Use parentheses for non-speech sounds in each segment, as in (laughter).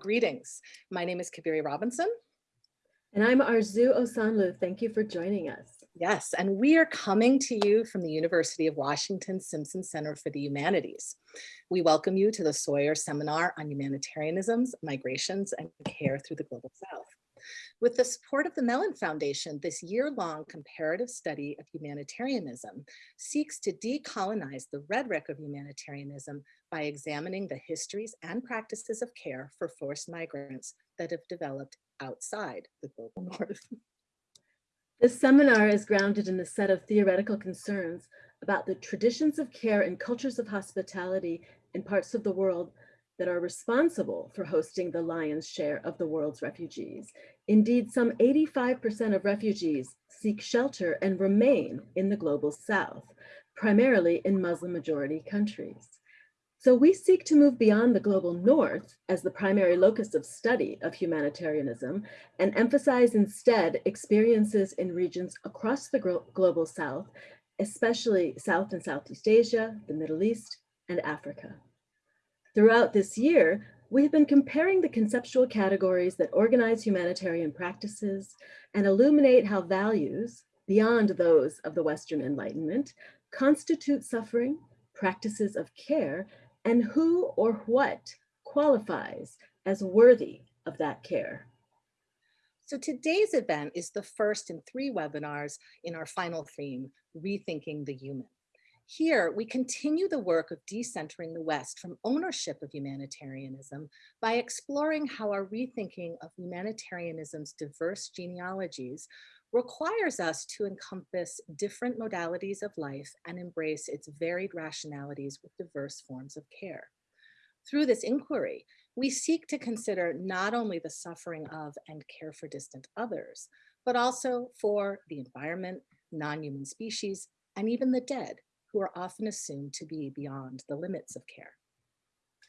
Greetings. My name is Cabeiri Robinson. And I'm Arzoo Osanloo. Thank you for joining us. Yes, and we are coming to you from the University of Washington Simpson Center for the Humanities. We welcome you to the Sawyer Seminar on Humanitarianisms, Migrations, and Care through the Global South. With the support of the Mellon Foundation, this year-long comparative study of humanitarianism seeks to decolonize the rhetoric of humanitarianism by examining the histories and practices of care for forced migrants that have developed outside the global (laughs) north. This seminar is grounded in a set of theoretical concerns about the traditions of care and cultures of hospitality in parts of the world that are responsible for hosting the lion's share of the world's refugees. Indeed, some 85% of refugees seek shelter and remain in the global south, primarily in Muslim majority countries. So we seek to move beyond the global north as the primary locus of study of humanitarianism and emphasize instead experiences in regions across the global south, especially South and Southeast Asia, the Middle East, and Africa. Throughout this year, we have been comparing the conceptual categories that organize humanitarian practices and illuminate how values, beyond those of the Western Enlightenment, constitute suffering, practices of care, and who or what qualifies as worthy of that care. So today's event is the first in three webinars in our final theme, Rethinking the Human. Here, we continue the work of decentering the West from ownership of humanitarianism by exploring how our rethinking of humanitarianism's diverse genealogies requires us to encompass different modalities of life and embrace its varied rationalities with diverse forms of care. Through this inquiry, we seek to consider not only the suffering of and care for distant others, but also for the environment, non-human species, and even the dead who are often assumed to be beyond the limits of care.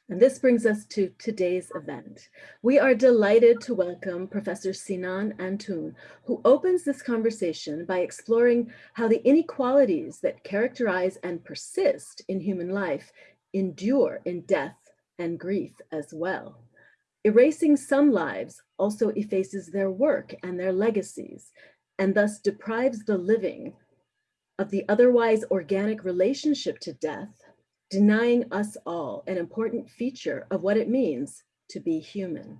And this brings us to today's event. We are delighted to welcome Professor Sinan Antoon, who opens this conversation by exploring how the inequalities that characterize and persist in human life endure in death and grief as well. Erasing some lives also effaces their work and their legacies, and thus deprives the living of the otherwise organic relationship to death, denying us all an important feature of what it means to be human.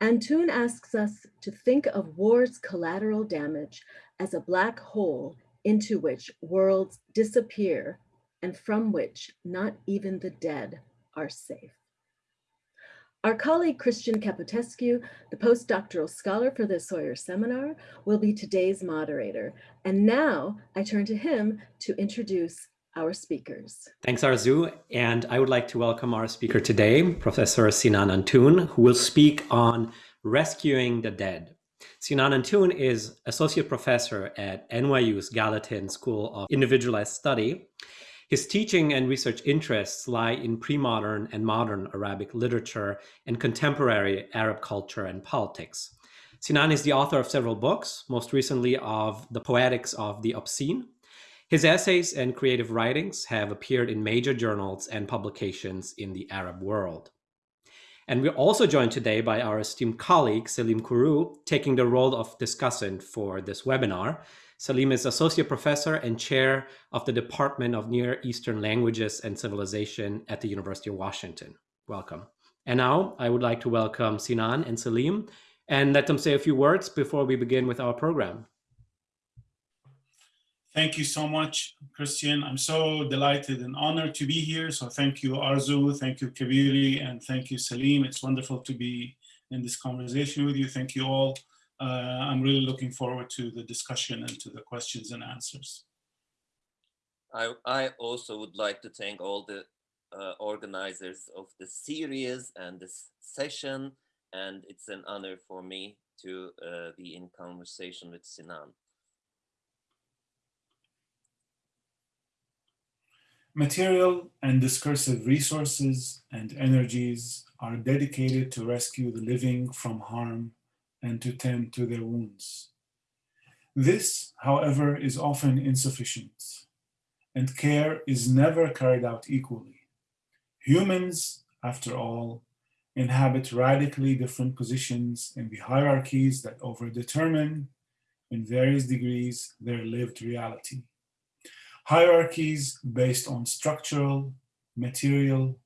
Antoon asks us to think of war's collateral damage as a black hole into which worlds disappear and from which not even the dead are safe. Our colleague Christian Caputescu, the postdoctoral scholar for the Sawyer Seminar, will be today's moderator. And now I turn to him to introduce our speakers. Thanks, Arzoo. And I would like to welcome our speaker today, Professor Sinan Antoon, who will speak on rescuing the dead. Sinan Antoon is associate professor at NYU's Gallatin School of Individualized Study his teaching and research interests lie in pre-modern and modern Arabic literature and contemporary Arab culture and politics. Sinan is the author of several books, most recently of The Poetics of the Obscene. His essays and creative writings have appeared in major journals and publications in the Arab world. And we're also joined today by our esteemed colleague, Selim Kuru, taking the role of discussant for this webinar. Salim is Associate Professor and Chair of the Department of Near Eastern Languages and Civilization at the University of Washington. Welcome. And now I would like to welcome Sinan and Salim and let them say a few words before we begin with our program. Thank you so much, Christian. I'm so delighted and honored to be here. So thank you, Arzoo, thank you, Cabeiri, and thank you, Salim. It's wonderful to be in this conversation with you. Thank you all I'm really looking forward to the discussion and to the questions and answers. I, I also would like to thank all the uh, organizers of the series and this session, and it's an honor for me to uh, be in conversation with Sinan. Material and discursive resources and energies are dedicated to rescue the living from harm and to tend to their wounds. This, however, is often insufficient, and care is never carried out equally. Humans after all, inhabit radically different positions in the hierarchies that overdetermine, in various degrees, their lived reality. Hierarchies based on structural, material,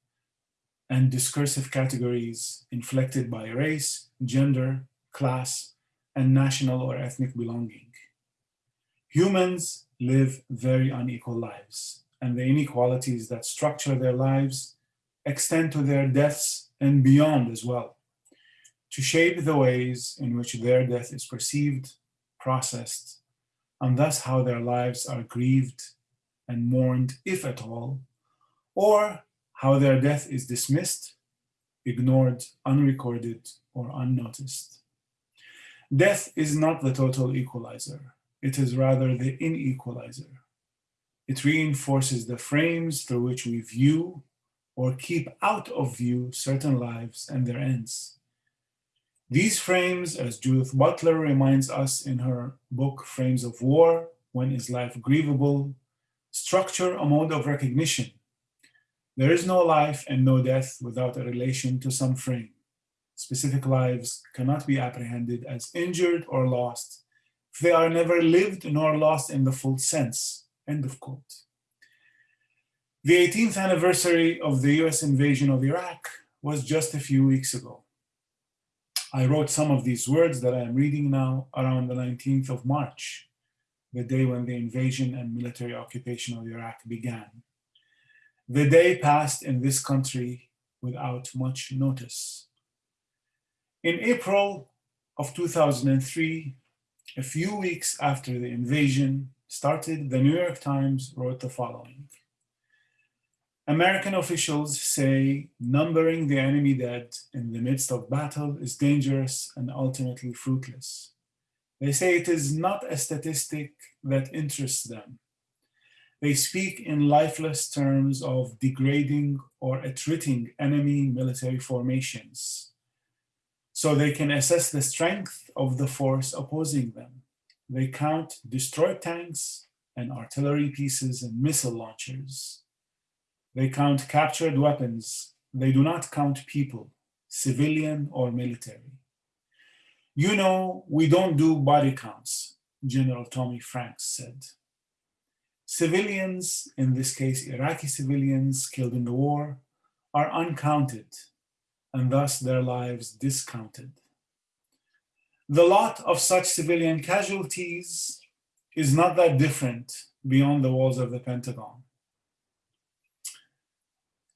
and discursive categories inflected by race, gender, class, and national or ethnic belonging. Humans live very unequal lives, and the inequalities that structure their lives extend to their deaths and beyond as well, to shape the ways in which their death is perceived, processed, and thus how their lives are grieved and mourned, if at all, or how their death is dismissed, ignored, unrecorded, or unnoticed. Death is not the total equalizer. It is rather the inequalizer. It reinforces the frames through which we view or keep out of view certain lives and their ends. These frames, as Judith Butler reminds us in her book, Frames of War, When is Life Grievable, structure a mode of recognition. There is no life and no death without a relation to some frame. Specific lives cannot be apprehended as injured or lost they are never lived nor lost in the full sense, end of quote. The 18th anniversary of the US invasion of Iraq was just a few weeks ago. I wrote some of these words that I am reading now around the 19th of March, the day when the invasion and military occupation of Iraq began. The day passed in this country without much notice. In April of 2003, a few weeks after the invasion started, the New York Times wrote the following. American officials say numbering the enemy dead in the midst of battle is dangerous and ultimately fruitless. They say it is not a statistic that interests them. They speak in lifeless terms of degrading or attriting enemy military formations so they can assess the strength of the force opposing them. They count destroyed tanks and artillery pieces and missile launchers. They count captured weapons. They do not count people, civilian or military. You know, we don't do body counts, General Tommy Franks said. Civilians, in this case Iraqi civilians killed in the war, are uncounted and thus their lives discounted. The lot of such civilian casualties is not that different beyond the walls of the Pentagon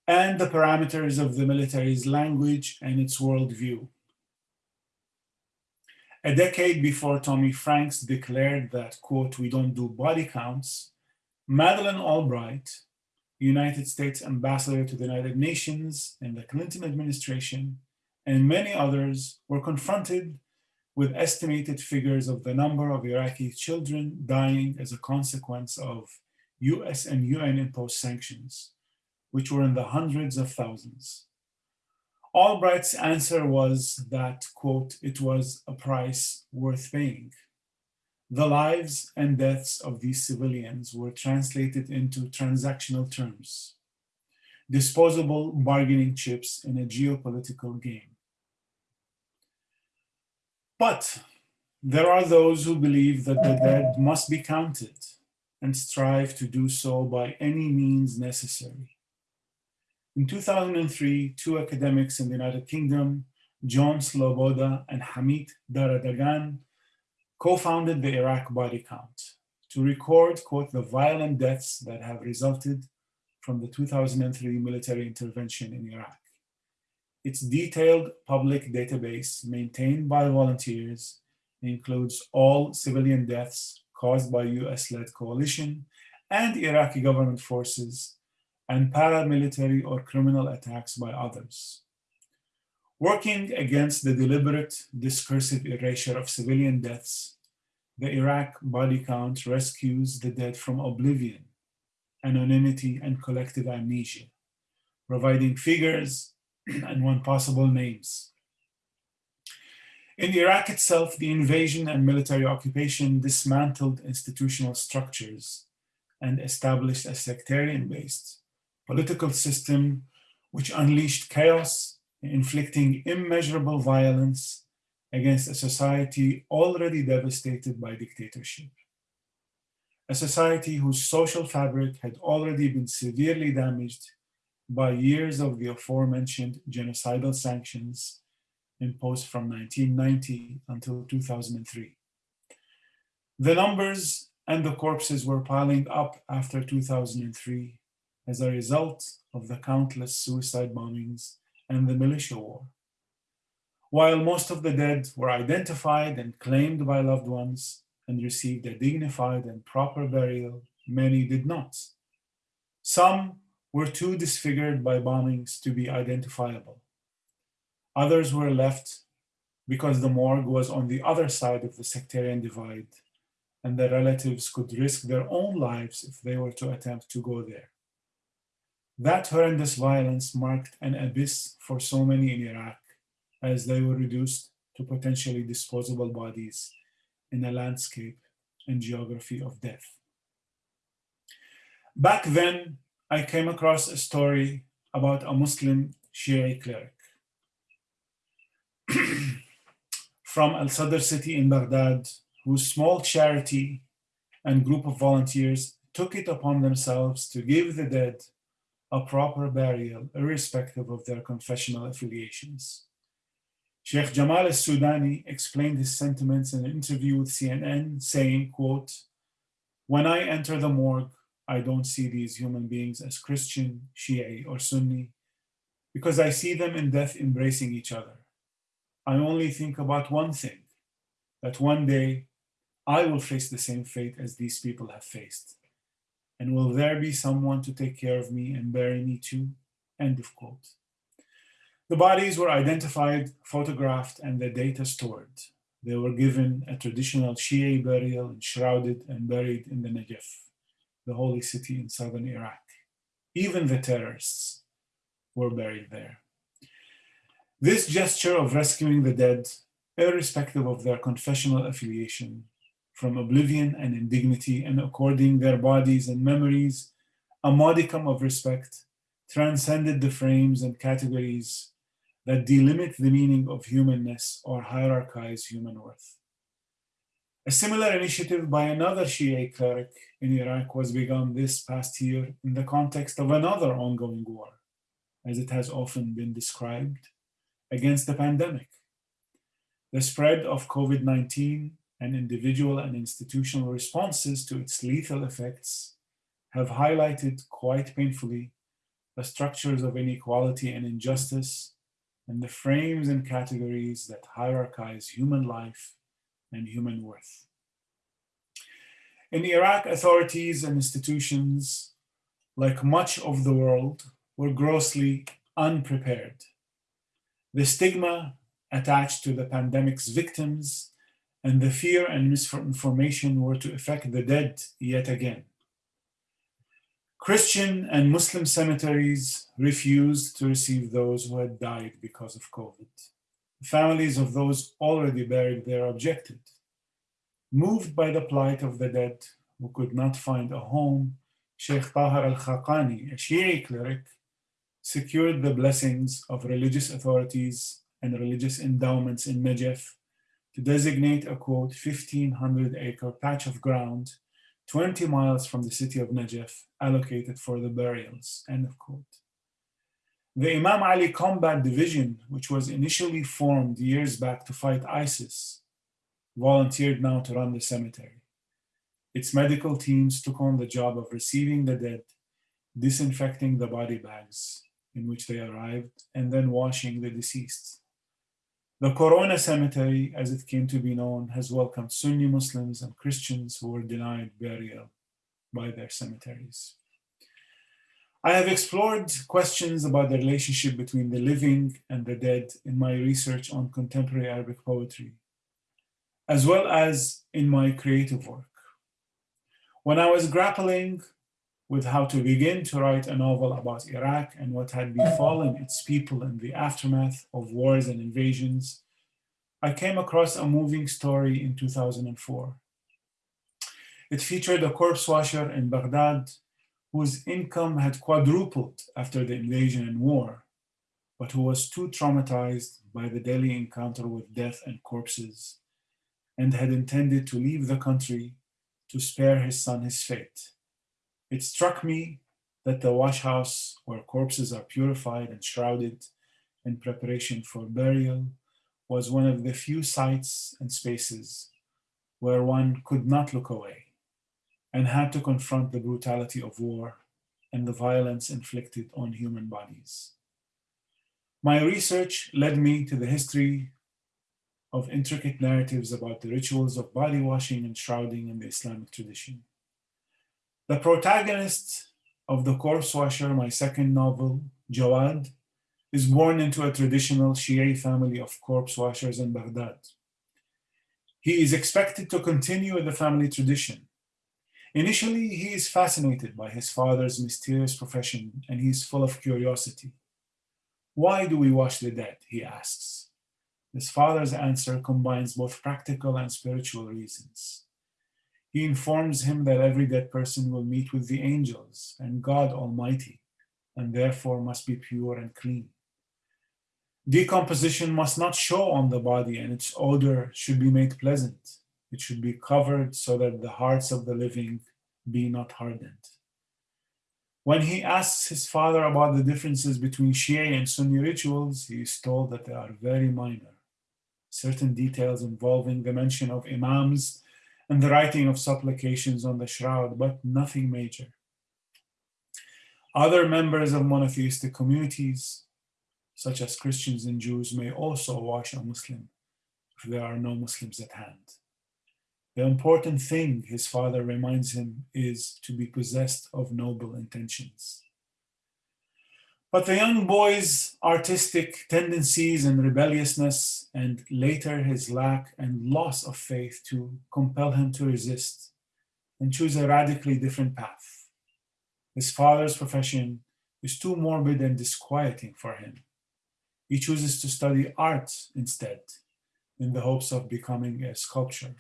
and the parameters of the military's language and its worldview. A decade before Tommy Franks declared that, quote, we don't do body counts, Madeleine Albright, United States ambassador to the United Nations in the Clinton administration, and many others were confronted with estimated figures of the number of Iraqi children dying as a consequence of US and UN imposed sanctions which were in the hundreds of thousands. Albright's answer was that, quote, it was a price worth paying. The lives and deaths of these civilians were translated into transactional terms, disposable bargaining chips in a geopolitical game. But there are those who believe that the dead must be counted and strive to do so by any means necessary. In 2003, two academics in the United Kingdom, John Sloboda and Hamit Dardagan, co-founded the Iraq Body Count to record, quote, the violent deaths that have resulted from the 2003 military intervention in Iraq. Its detailed public database maintained by volunteers includes all civilian deaths caused by US-led coalition and Iraqi government forces and paramilitary or criminal attacks by others. Working against the deliberate discursive erasure of civilian deaths, the Iraq body count rescues the dead from oblivion, anonymity, and collective amnesia, providing figures (clears throat) and one possible names. In Iraq itself, the invasion and military occupation dismantled institutional structures and established a sectarian-based political system which unleashed chaos, inflicting immeasurable violence against a society already devastated by dictatorship. A society whose social fabric had already been severely damaged by years of the aforementioned genocidal sanctions imposed from 1990 until 2003. The numbers and the corpses were piling up after 2003 as a result of the countless suicide bombings and the militia war. While most of the dead were identified and claimed by loved ones and received a dignified and proper burial, many did not. Some were too disfigured by bombings to be identifiable. Others were left because the morgue was on the other side of the sectarian divide and their relatives could risk their own lives if they were to attempt to go there. That horrendous violence marked an abyss for so many in Iraq as they were reduced to potentially disposable bodies in a landscape and geography of death. Back then, I came across a story about a Muslim Shia cleric (clears throat) from Al Sadr city in Baghdad whose small charity and group of volunteers took it upon themselves to give the dead a proper burial, irrespective of their confessional affiliations. Sheikh Jamal al-Sudani explained his sentiments in an interview with CNN, saying, quote, when I enter the morgue, I don't see these human beings as Christian, Shia, or Sunni, because I see them in death embracing each other. I only think about one thing, that one day I will face the same fate as these people have faced. And will there be someone to take care of me and bury me too? End of quote. The bodies were identified, photographed, and the data stored. They were given a traditional Shia burial, shrouded and buried in the Najaf, the holy city in southern Iraq. Even the terrorists were buried there. This gesture of rescuing the dead, irrespective of their confessional affiliation, from oblivion and indignity and according their bodies and memories a modicum of respect, transcended the frames and categories that delimit the meaning of humanness or hierarchize human worth. A similar initiative by another Shia cleric in Iraq was begun this past year in the context of another ongoing war, as it has often been described, against the pandemic. The spread of COVID 19 and individual and institutional responses to its lethal effects have highlighted quite painfully the structures of inequality and injustice and the frames and categories that hierarchize human life and human worth. In Iraq, authorities and institutions, like much of the world, were grossly unprepared. The stigma attached to the pandemic's victims and the fear and misinformation were to affect the dead yet again. Christian and Muslim cemeteries refused to receive those who had died because of COVID. Families of those already buried there objected. Moved by the plight of the dead who could not find a home, Sheikh Tahar al Khaqani, a Shia cleric, secured the blessings of religious authorities and religious endowments in Najaf to designate a quote 1500 acre patch of ground 20 miles from the city of Najaf allocated for the burials, end of quote. The Imam Ali Combat Division, which was initially formed years back to fight ISIS, volunteered now to run the cemetery. Its medical teams took on the job of receiving the dead, disinfecting the body bags in which they arrived, and then washing the deceased. The Corona Cemetery, as it came to be known, has welcomed Sunni Muslims and Christians who were denied burial by their cemeteries. I have explored questions about the relationship between the living and the dead in my research on contemporary Arabic poetry, as well as in my creative work. When I was grappling with how to begin to write a novel about Iraq and what had befallen its people in the aftermath of wars and invasions, I came across a moving story in 2004. It featured a corpse washer in Baghdad whose income had quadrupled after the invasion and war, but who was too traumatized by the daily encounter with death and corpses and had intended to leave the country to spare his son his fate. It struck me that the wash house where corpses are purified and shrouded in preparation for burial was one of the few sites and spaces where one could not look away and had to confront the brutality of war and the violence inflicted on human bodies. My research led me to the history of intricate narratives about the rituals of body washing and shrouding in the Islamic tradition. The protagonist of The Corpse Washer, my second novel, Jawad, is born into a traditional Shia family of corpse washers in Baghdad. He is expected to continue the family tradition. Initially, he is fascinated by his father's mysterious profession and he is full of curiosity. Why do we wash the dead? He asks. His father's answer combines both practical and spiritual reasons. He informs him that every dead person will meet with the angels and God Almighty, and therefore must be pure and clean. Decomposition must not show on the body, and its odor should be made pleasant. It should be covered so that the hearts of the living be not hardened. When he asks his father about the differences between Shia and Sunni rituals, he is told that they are very minor. Certain details involving the mention of imams and the writing of supplications on the shroud, but nothing major. Other members of monotheistic communities, such as Christians and Jews, may also wash a Muslim if there are no Muslims at hand. The important thing, his father reminds him, is to be possessed of noble intentions. But the young boy's artistic tendencies and rebelliousness, and later his lack and loss of faith, to compel him to resist and choose a radically different path. His father's profession is too morbid and disquieting for him. He chooses to study art instead, in the hopes of becoming a sculptor.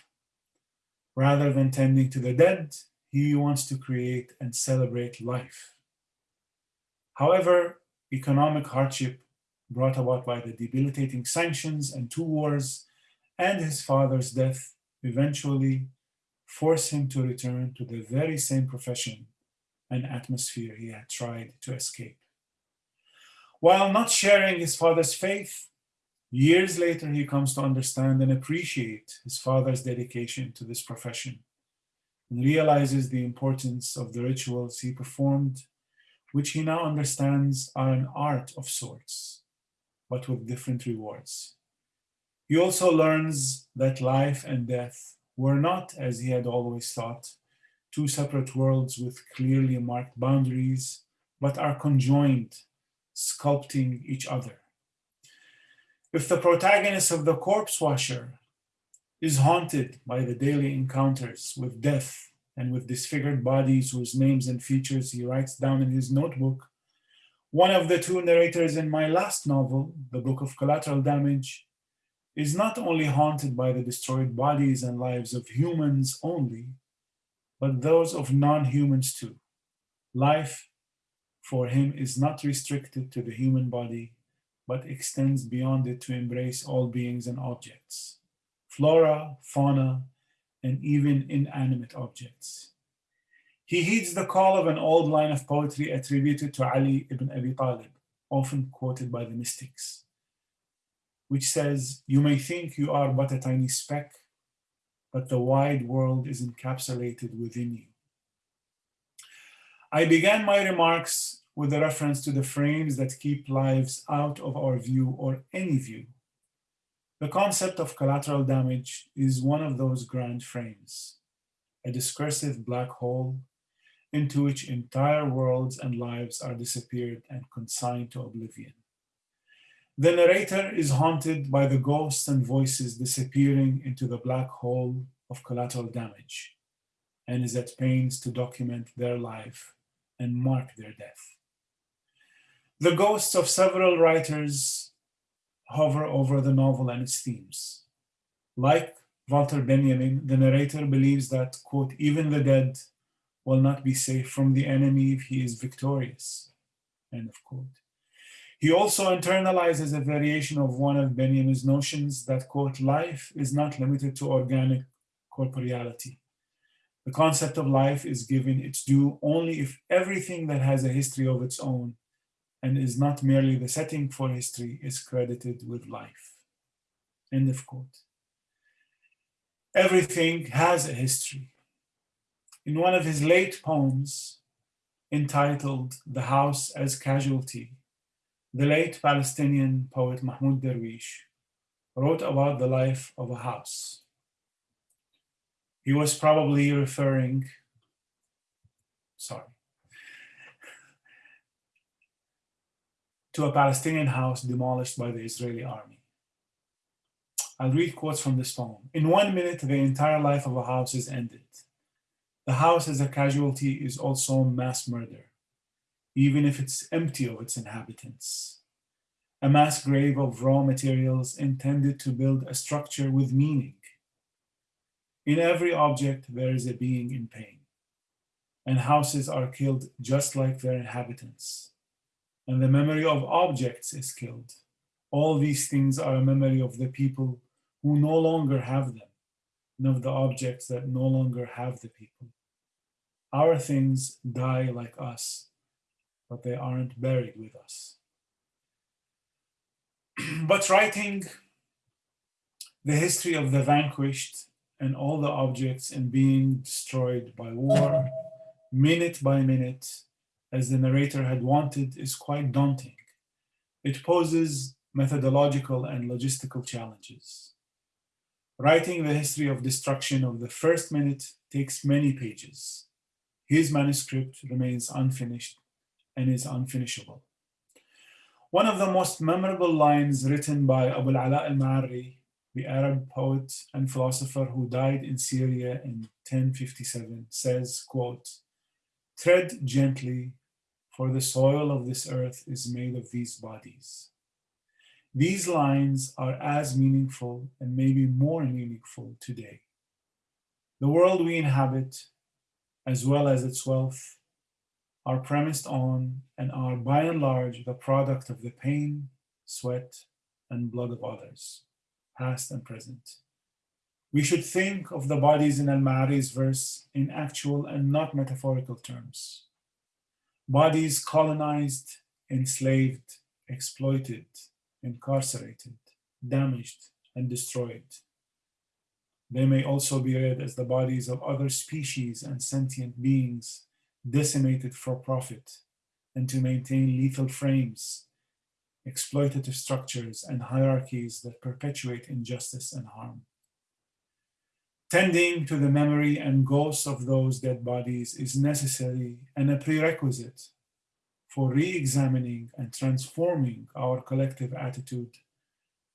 Rather than tending to the dead, he wants to create and celebrate life. However, economic hardship brought about by the debilitating sanctions and two wars and his father's death eventually force him to return to the very same profession and atmosphere he had tried to escape. While not sharing his father's faith, Years later, he comes to understand and appreciate his father's dedication to this profession and realizes the importance of the rituals he performed, which he now understands are an art of sorts, but with different rewards. He also learns that life and death were not, as he had always thought, two separate worlds with clearly marked boundaries, but are conjoined, sculpting each other. If the protagonist of The Corpse Washer is haunted by the daily encounters with death and with disfigured bodies whose names and features he writes down in his notebook, one of the two narrators in my last novel, The Book of Collateral Damage, is not only haunted by the destroyed bodies and lives of humans only, but those of non-humans too. Life for him is not restricted to the human body, but extends beyond it to embrace all beings and objects, flora, fauna, and even inanimate objects. He heeds the call of an old line of poetry attributed to Ali ibn Abi Talib, often quoted by the mystics, which says, You may think you are but a tiny speck, but the wide world is encapsulated within you. I began my remarks with a reference to the frames that keep lives out of our view or any view. The concept of collateral damage is one of those grand frames, a discursive black hole into which entire worlds and lives are disappeared and consigned to oblivion. The narrator is haunted by the ghosts and voices disappearing into the black hole of collateral damage and is at pains to document their life and mark their death. The ghosts of several writers hover over the novel and its themes. Like Walter Benjamin, the narrator believes that, quote, even the dead will not be safe from the enemy if he is victorious. End of quote. He also internalizes a variation of one of Benjamin's notions that, quote, life is not limited to organic corporeality. The concept of life is given its due only if everything that has a history of its own and is not merely the setting for history is credited with life. End of quote. Everything has a history. In one of his late poems entitled The House as Casualty, the late Palestinian poet Mahmoud Darwish wrote about the life of a house. He was probably referring, sorry, to a Palestinian house demolished by the Israeli army. I'll read quotes from this poem. In one minute, the entire life of a house is ended. The house as a casualty is also mass murder even if it's empty of its inhabitants. A mass grave of raw materials intended to build a structure with meaning. In every object, there is a being in pain, and houses are killed just like their inhabitants. And the memory of objects is killed. All these things are a memory of the people who no longer have them, and of the objects that no longer have the people. Our things die like us, but they aren't buried with us. (clears throat) but writing the history of the vanquished and all the objects and being destroyed by war, minute by minute, as the narrator had wanted, is quite daunting. It poses methodological and logistical challenges. Writing the history of destruction of the first minute takes many pages. His manuscript remains unfinished and is unfinishable. One of the most memorable lines written by Abu al-Ala al-Ma'arri, the Arab poet and philosopher who died in Syria in 1057, says, quote, tread gently, for the soil of this earth is made of these bodies. These lines are as meaningful and maybe more meaningful today. The world we inhabit, as well as its wealth, are premised on and are by and large the product of the pain, sweat, and blood of others, past and present. We should think of the bodies in Al-Ma'arri's verse in actual and not metaphorical terms. Bodies colonized, enslaved, exploited, incarcerated, damaged, and destroyed. They may also be read as the bodies of other species and sentient beings decimated for profit and to maintain lethal frames, exploitative structures, and hierarchies that perpetuate injustice and harm. Tending to the memory and ghosts of those dead bodies is necessary and a prerequisite for re-examining and transforming our collective attitude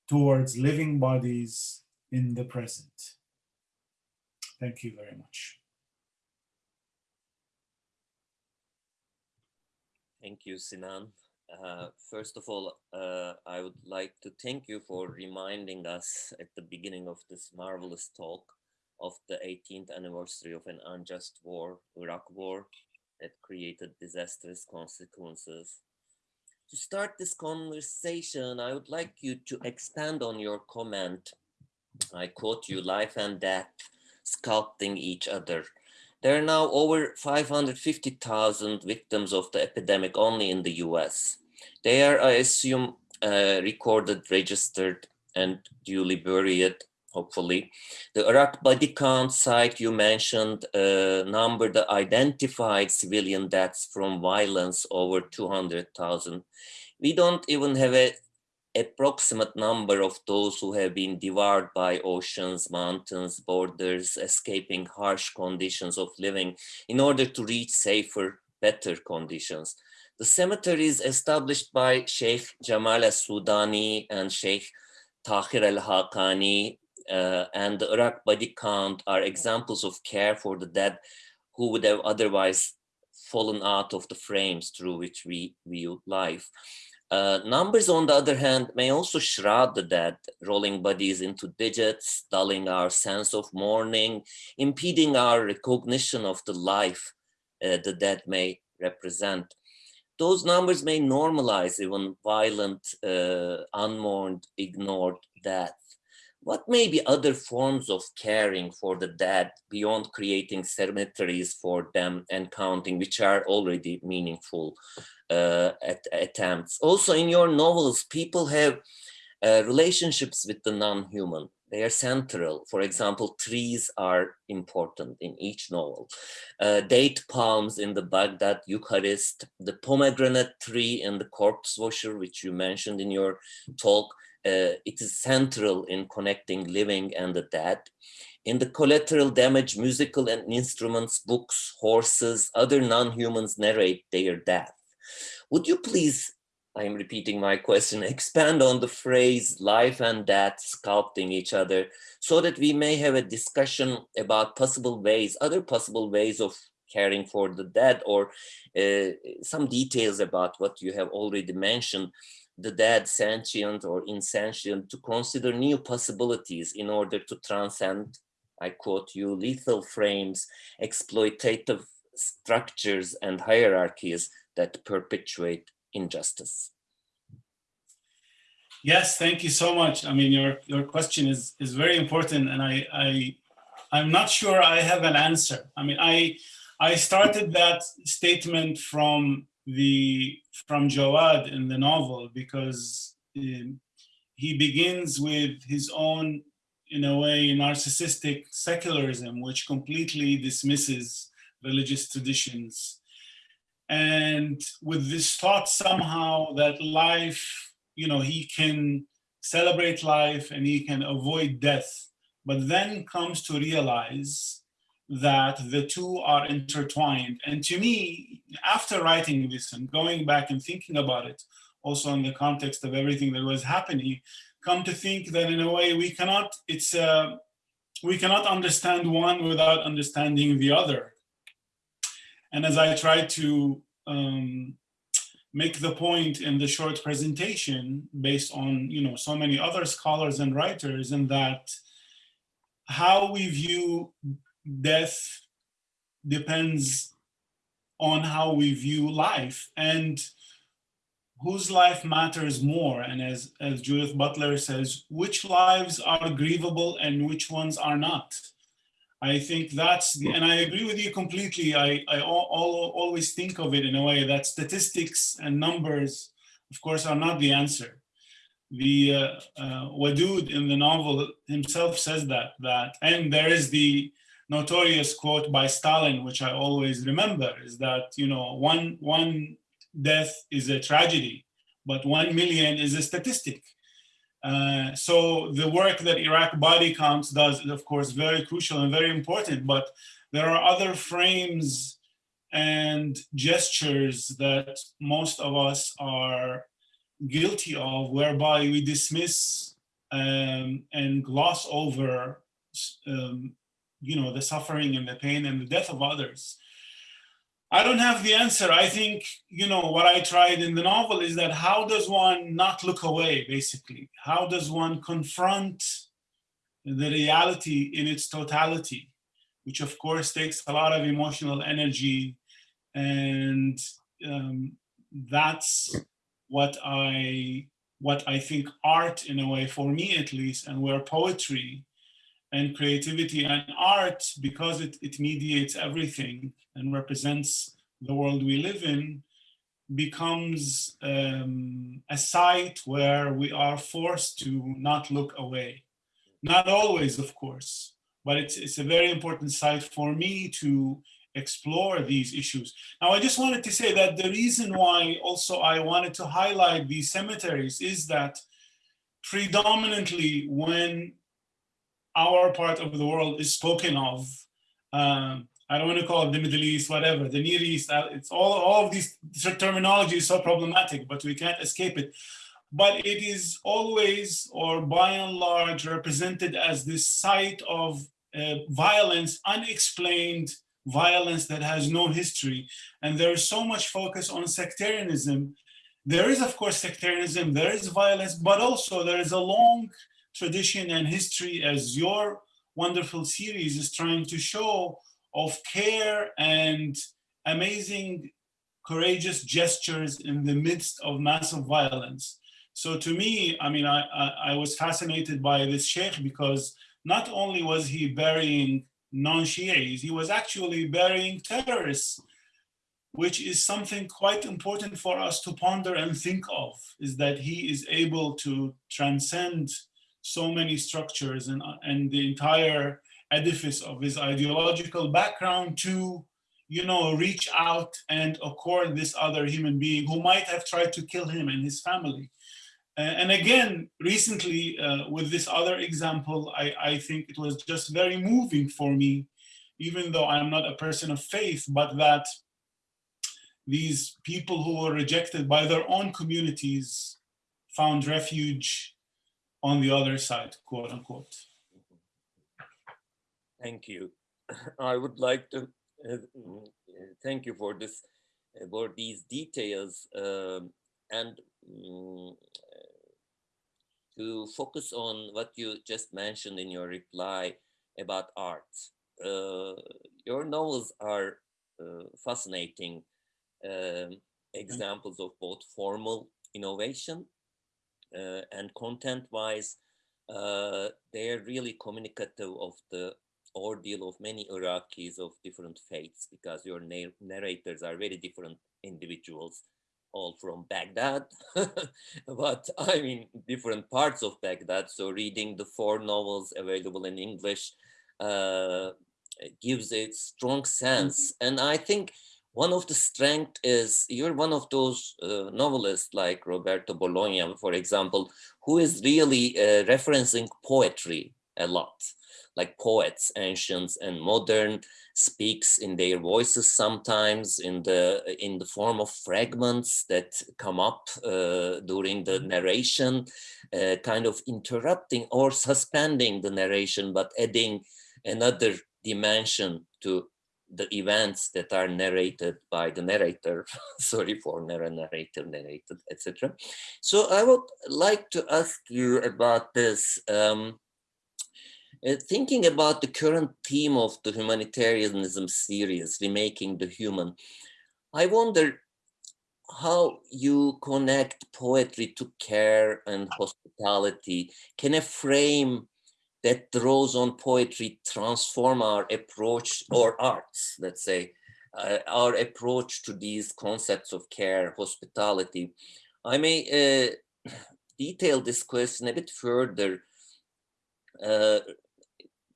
towards living bodies in the present. Thank you very much. Thank you, Sinan. Uh, first of all, uh, I would like to thank you for reminding us at the beginning of this marvelous talk of the 18th anniversary of an unjust war, Iraq war, that created disastrous consequences. To start this conversation, I would like you to expand on your comment. I quote you, life and death sculpting each other. There are now over 550,000 victims of the epidemic only in the US. They are, I assume, uh, recorded, registered, and duly buried, hopefully. The Iraq body count site you mentioned uh, number the identified civilian deaths from violence over 200,000. We don't even have a approximate number of those who have been devoured by oceans, mountains, borders, escaping harsh conditions of living in order to reach safer, better conditions. The cemeteries established by Sheikh Jamal al-Sudani and Sheikh Tahir al-Haqqani uh, and the Iraq body count are examples of care for the dead who would have otherwise fallen out of the frames through which we view life. Uh, numbers, on the other hand, may also shroud the dead, rolling bodies into digits, dulling our sense of mourning, impeding our recognition of the life uh, the dead may represent. Those numbers may normalize even violent, uh, unmourned, ignored death. What may be other forms of caring for the dead beyond creating cemeteries for them and counting, which are already meaningful uh, at, attempts? Also in your novels, people have uh, relationships with the non-human. They are central. For example, trees are important in each novel. Uh, date palms in the Baghdad Eucharist, the pomegranate tree in the corpse washer, which you mentioned in your talk, uh, it is central in connecting living and the dead. In the collateral damage, musical and instruments, books, horses, other non-humans narrate their death. Would you please, I'm repeating my question, (laughs) expand on the phrase life and death sculpting each other so that we may have a discussion about possible ways, other possible ways of caring for the dead or uh, some details about what you have already mentioned the dead sentient or insentient to consider new possibilities in order to transcend, I quote you, lethal frames, exploitative structures and hierarchies that perpetuate injustice. Yes, thank you so much. I mean, your, your question is, is very important and I, I, I'm not sure I have an answer. I mean, I, I started that statement from the from Jawad in the novel because um, he begins with his own, in a way, narcissistic secularism, which completely dismisses religious traditions. And with this thought somehow that life, you know, he can celebrate life and he can avoid death, but then comes to realize that the two are intertwined. And to me, after writing this and going back and thinking about it, also in the context of everything that was happening, come to think that in a way we cannot, it's, uh, we cannot understand one without understanding the other. And as I try to um, make the point in the short presentation based on, you know, so many other scholars and writers and that how we view death depends on how we view life and whose life matters more. And as, as Judith Butler says, which lives are grievable and which ones are not. I think that's, the, and I agree with you completely. I, I all, all, always think of it in a way that statistics and numbers, of course, are not the answer. The uh, uh, Wadud in the novel himself says that, that, and there is the notorious quote by Stalin, which I always remember, is that, you know, one, one death is a tragedy, but one million is a statistic. Uh, so the work that Iraq Body Counts does is, of course, very crucial and very important, but there are other frames and gestures that most of us are guilty of, whereby we dismiss um, and gloss over um, you know, the suffering and the pain and the death of others. I don't have the answer. I think, you know, what I tried in the novel is that how does one not look away, basically? How does one confront the reality in its totality, which of course takes a lot of emotional energy. And um, that's what I, what I think art in a way, for me at least, and where poetry and creativity and art, because it, it mediates everything and represents the world we live in, becomes um, a site where we are forced to not look away. Not always, of course, but it's, it's a very important site for me to explore these issues. Now, I just wanted to say that the reason why also I wanted to highlight these cemeteries is that predominantly when our part of the world is spoken of. Um, I don't want to call it the Middle East, whatever, the Near East, uh, it's all, all of these terminology is so problematic, but we can't escape it. But it is always, or by and large, represented as this site of uh, violence, unexplained violence that has no history. And there is so much focus on sectarianism. There is, of course, sectarianism, there is violence, but also there is a long tradition and history as your wonderful series is trying to show of care and amazing, courageous gestures in the midst of massive violence. So to me, I mean, I, I, I was fascinated by this sheikh because not only was he burying non-Shias, he was actually burying terrorists, which is something quite important for us to ponder and think of, is that he is able to transcend so many structures and, and the entire edifice of his ideological background to you know, reach out and accord this other human being who might have tried to kill him and his family. And again, recently uh, with this other example, I, I think it was just very moving for me, even though I'm not a person of faith, but that these people who were rejected by their own communities found refuge on the other side, quote unquote. Thank you. (clears throat) I would like to uh, thank you for this, for these details. Um, and um, to focus on what you just mentioned in your reply about art. Uh, your novels are uh, fascinating um, examples of both formal innovation and content-wise, uh, they're really communicative of the ordeal of many Iraqis of different faiths because your narrators are very different individuals all from Baghdad, (laughs) but I mean different parts of Baghdad. So reading the four novels available in English uh, gives a strong sense. Mm -hmm. And I think one of the strength is you're one of those uh, novelists like Roberto Bolaño, for example, who is really uh, referencing poetry a lot like poets, ancients and modern, speaks in their voices sometimes in the in the form of fragments that come up uh, during the mm-hmm. narration, uh, kind of interrupting or suspending the narration, but adding another dimension to the events that are narrated by the narrator (laughs) sorry for narrator narrated etc so i would like to ask you about this um, uh, thinking about the current theme of the humanitarianism series, Remaking the Human, I wonder how you connect poetry to care and hospitality. Can a frame that draws on poetry transform our approach or arts, let's say, uh, our approach to these concepts of care, hospitality? I may uh, (sighs) detail this question a bit further uh,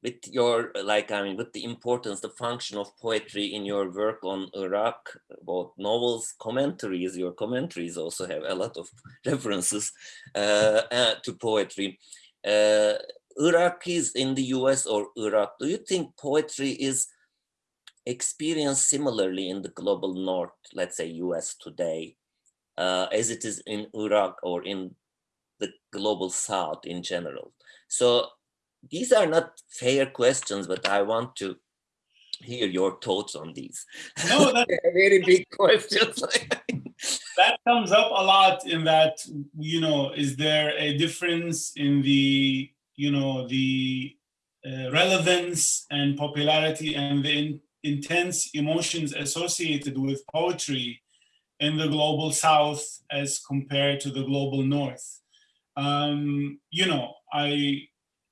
with your like i mean with the importance the function of poetry in your work on iraq both novels commentaries your commentaries also have a lot of (laughs) references uh, uh, to poetry uh, iraqis in the us or iraq do you think poetry is experienced similarly in the global north let's say us today uh, as it is in iraq or in the global south in general so these are not fair questions, but I want to hear your thoughts on these. No, (laughs) that's a very big questions. (laughs) that comes up a lot in that, you know, is there a difference in the, you know, the uh, relevance and popularity and the in, intense emotions associated with poetry in the global south as compared to the global north? Um, you know, I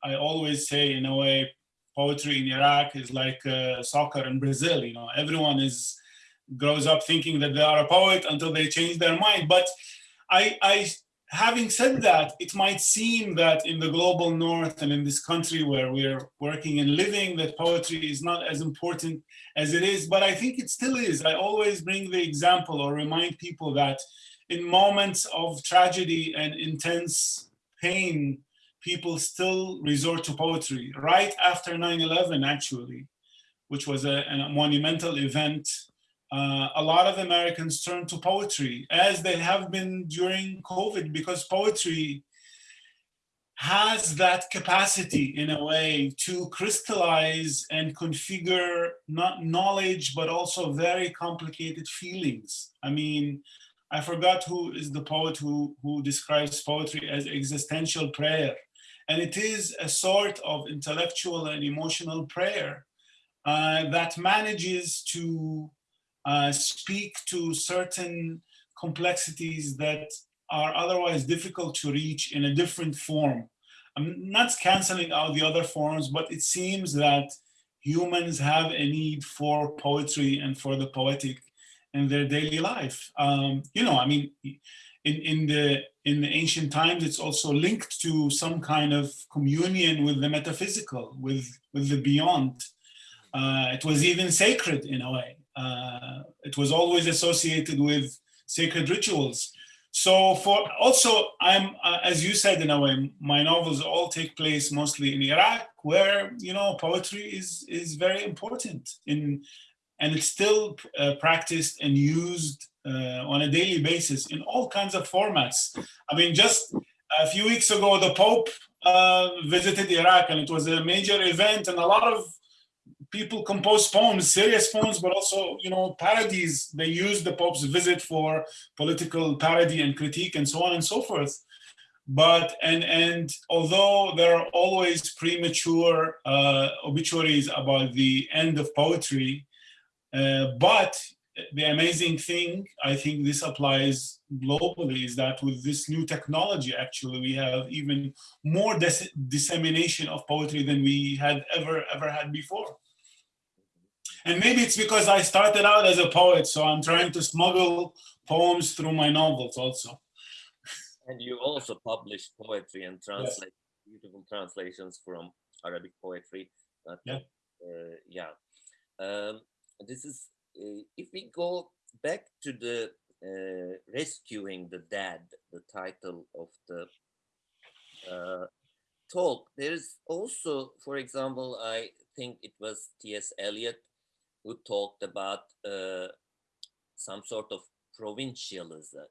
I always say in a way, poetry in Iraq is like uh, soccer in Brazil. You know, everyone is grows up thinking that they are a poet until they change their mind. But I, I, having said that, it might seem that in the global north and in this country where we're working and living, that poetry is not as important as it is. But I think it still is. I always bring the example or remind people that in moments of tragedy and intense pain, people still resort to poetry. Right after 9-11, actually, which was a, a monumental event, uh, a lot of Americans turn to poetry, as they have been during COVID, because poetry has that capacity in a way to crystallize and configure not knowledge, but also very complicated feelings. I mean, I forgot who is the poet who, who describes poetry as existential prayer. And it is a sort of intellectual and emotional prayer uh, that manages to uh, speak to certain complexities that are otherwise difficult to reach in a different form. I'm not canceling out the other forms, but it seems that humans have a need for poetry and for the poetic in their daily life. Um, you know, I mean, in, in the in the ancient times, it's also linked to some kind of communion with the metaphysical, with with the beyond. Uh, it was even sacred in a way. Uh, it was always associated with sacred rituals. So for also, I'm uh, as you said in a way, my novels all take place mostly in Iraq, where you know poetry is is very important in, and it's still uh, practiced and used uh, on a daily basis in all kinds of formats. I mean, just a few weeks ago, the Pope uh, visited Iraq, and it was a major event, and a lot of people compose poems, serious poems, but also, you know, parodies. They use the Pope's visit for political parody and critique and so on and so forth. But, and, and although there are always premature uh, obituaries about the end of poetry, uh, but the amazing thing, I think this applies globally, is that with this new technology, actually, we have even more dis dissemination of poetry than we had ever, ever had before. And maybe it's because I started out as a poet, so I'm trying to smuggle poems through my novels also. And you also publish poetry and translate yes. beautiful translations from Arabic poetry. But, yeah. Uh, yeah. Um, this is, uh, if we go back to the uh, Rescuing the Dead, the title of the uh, talk, there's also, for example, I think it was T.S. Eliot who talked about uh, some sort of provincialism,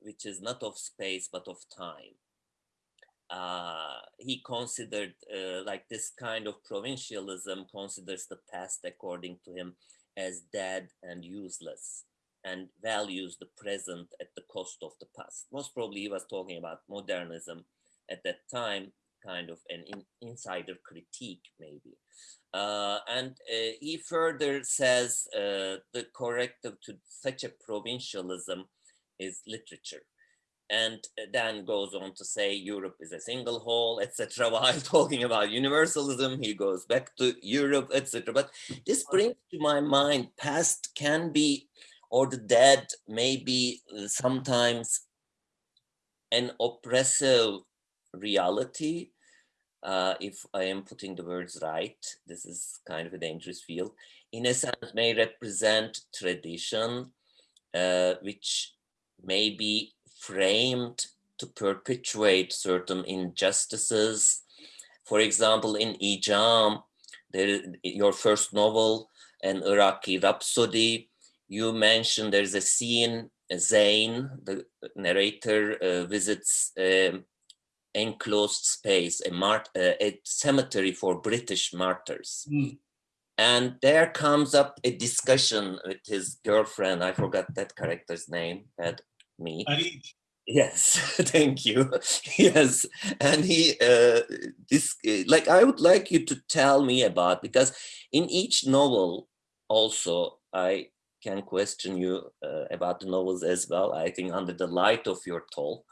which is not of space, but of time. Uh, he considered uh, like this kind of provincialism considers the past according to him as dead and useless and values the present at the cost of the past. Most probably he was talking about modernism at that time, kind of an in, insider critique maybe. Uh, and uh, he further says uh, the corrective to such a provincialism is literature. And then goes on to say Europe is a single whole, etc. (laughs) While talking about universalism, he goes back to Europe, etc. But this brings to my mind past can be, or the dead may be uh, sometimes an oppressive reality uh, if I am putting the words right, this is kind of a dangerous field, in a sense may represent tradition, uh, which may be framed to perpetuate certain injustices. For example, in I'jaam, there, your first novel, an Iraqi Rhapsody, you mentioned there's a scene, Zain, the narrator uh, visits um, enclosed space, a, mart uh, a cemetery for British martyrs. Mm. And there comes up a discussion with his girlfriend. I forgot that character's name. That me. Yes, (laughs) thank you. yes, and he uh, this like I would like you to tell me about because in each novel also I can question you uh, about the novels as well. I think under the light of your talk,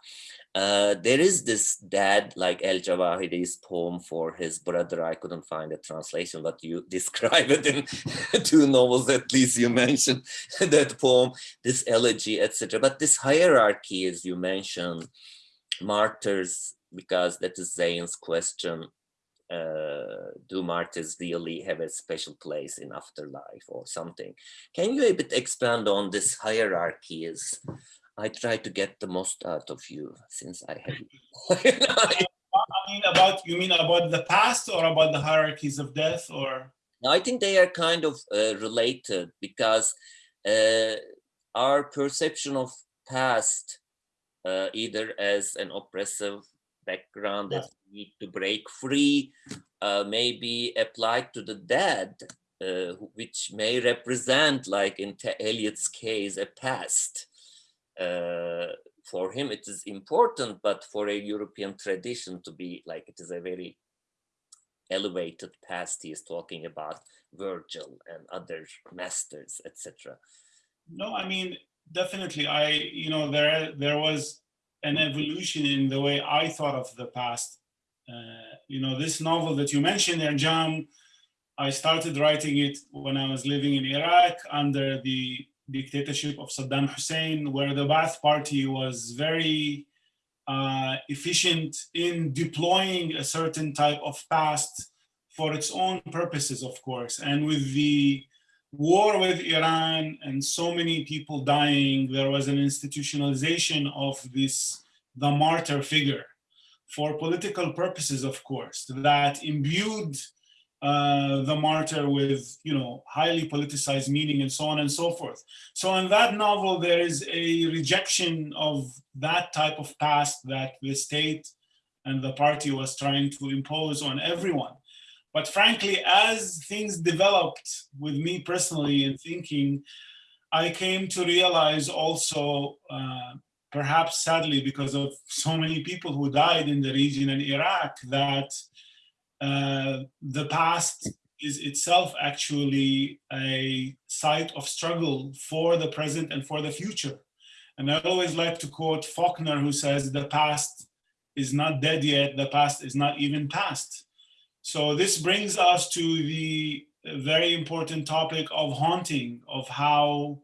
uh, there is this dad like El Jawahiri's poem for his brother. I couldn't find a translation, but you (laughs) describe it in (laughs) two novels at least. You mentioned (laughs) that poem, this elegy, etc. But this hierarchy, as you mentioned, martyrs, because that is Zayn's question. Uh, do martyrs really have a special place in afterlife or something? Can you a bit expand on this hierarchy? Is I try to get the most out of you since I have. (laughs) (laughs) I mean about you mean about the past or about the hierarchies of death or? I think they are kind of uh, related because uh, our perception of past, uh, either as an oppressive background that we need to break free, uh, may be applied to the dead, uh, which may represent, like in Eliot's case, a past for him it is important, but for a European tradition to be like it is a very elevated past he is talking about Virgil and other masters, etc. No, I mean, definitely. I, you know, there there was an evolution in the way I thought of the past. Uh, you know, this novel that you mentioned, I'jaam, I started writing it when I was living in Iraq under the dictatorship of Saddam Hussein, where the Ba'ath Party was very uh, efficient in deploying a certain type of past for its own purposes, of course. And with the war with Iran and so many people dying, there was an institutionalization of this, the martyr figure for political purposes, of course, that imbued uh, the martyr with, you know, highly politicized meaning and so on and so forth. So in that novel, there is a rejection of that type of past that the state and the party was trying to impose on everyone. But frankly, as things developed with me personally in thinking, I came to realize also, uh, perhaps sadly, because of so many people who died in the region in Iraq, that uh, the past is itself actually a site of struggle for the present and for the future. And I always like to quote Faulkner, who says, the past is not dead yet, the past is not even past. So this brings us to the very important topic of haunting, of how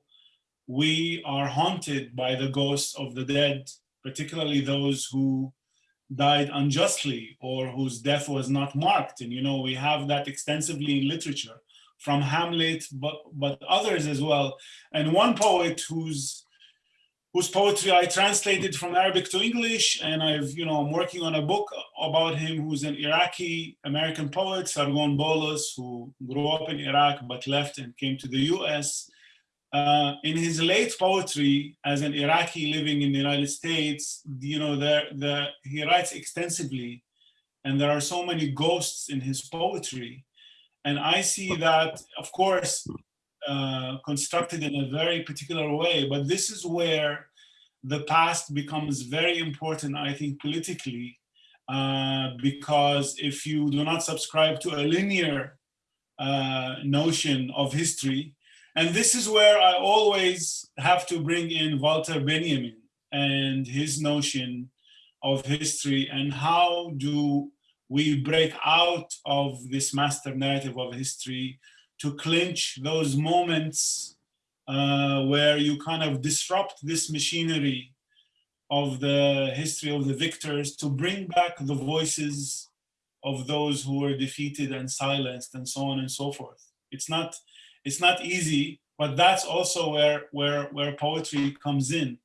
we are haunted by the ghosts of the dead, particularly those who died unjustly or whose death was not marked. And you know, we have that extensively in literature from Hamlet, but, but others as well. And one poet whose whose poetry I translated from Arabic to English, and I've, you know, I'm working on a book about him who's an Iraqi American poet, Sargon Boulus, who grew up in Iraq but left and came to the US. Uh, in his late poetry, as an Iraqi living in the United States, you know, he writes extensively, and there are so many ghosts in his poetry. And I see that, of course, uh, constructed in a very particular way, but this is where the past becomes very important, I think, politically, uh, because if you do not subscribe to a linear uh, notion of history, and this is where I always have to bring in Walter Benjamin and his notion of history and how do we break out of this master narrative of history to clinch those moments uh, where you kind of disrupt this machinery of the history of the victors to bring back the voices of those who were defeated and silenced and so on and so forth. It's not, it's not easy, but that's also where, where, where poetry comes in.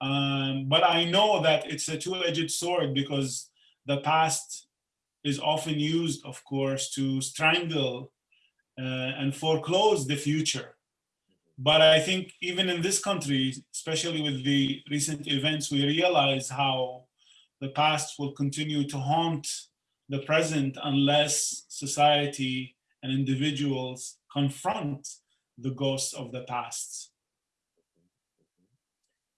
Um, but I know that it's a two-edged sword because the past is often used, of course, to strangle uh, and foreclose the future. But I think even in this country, especially with the recent events, we realize how the past will continue to haunt the present unless society and individuals confront the ghosts of the past.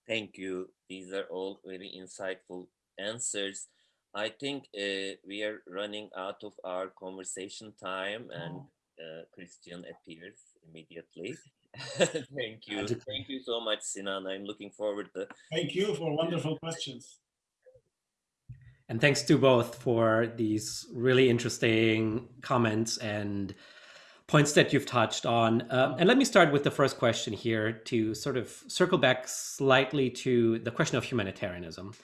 Thank you. These are all very insightful answers. I think uh, we are running out of our conversation time and uh, Christian appears immediately. (laughs) Thank you. Thank you so much, Sinan. I'm looking forward to. Thank you for wonderful questions. And thanks to both for these really interesting comments and points that you've touched on. Uh, and let me start with the first question here to sort of circle back slightly to the question of humanitarianism.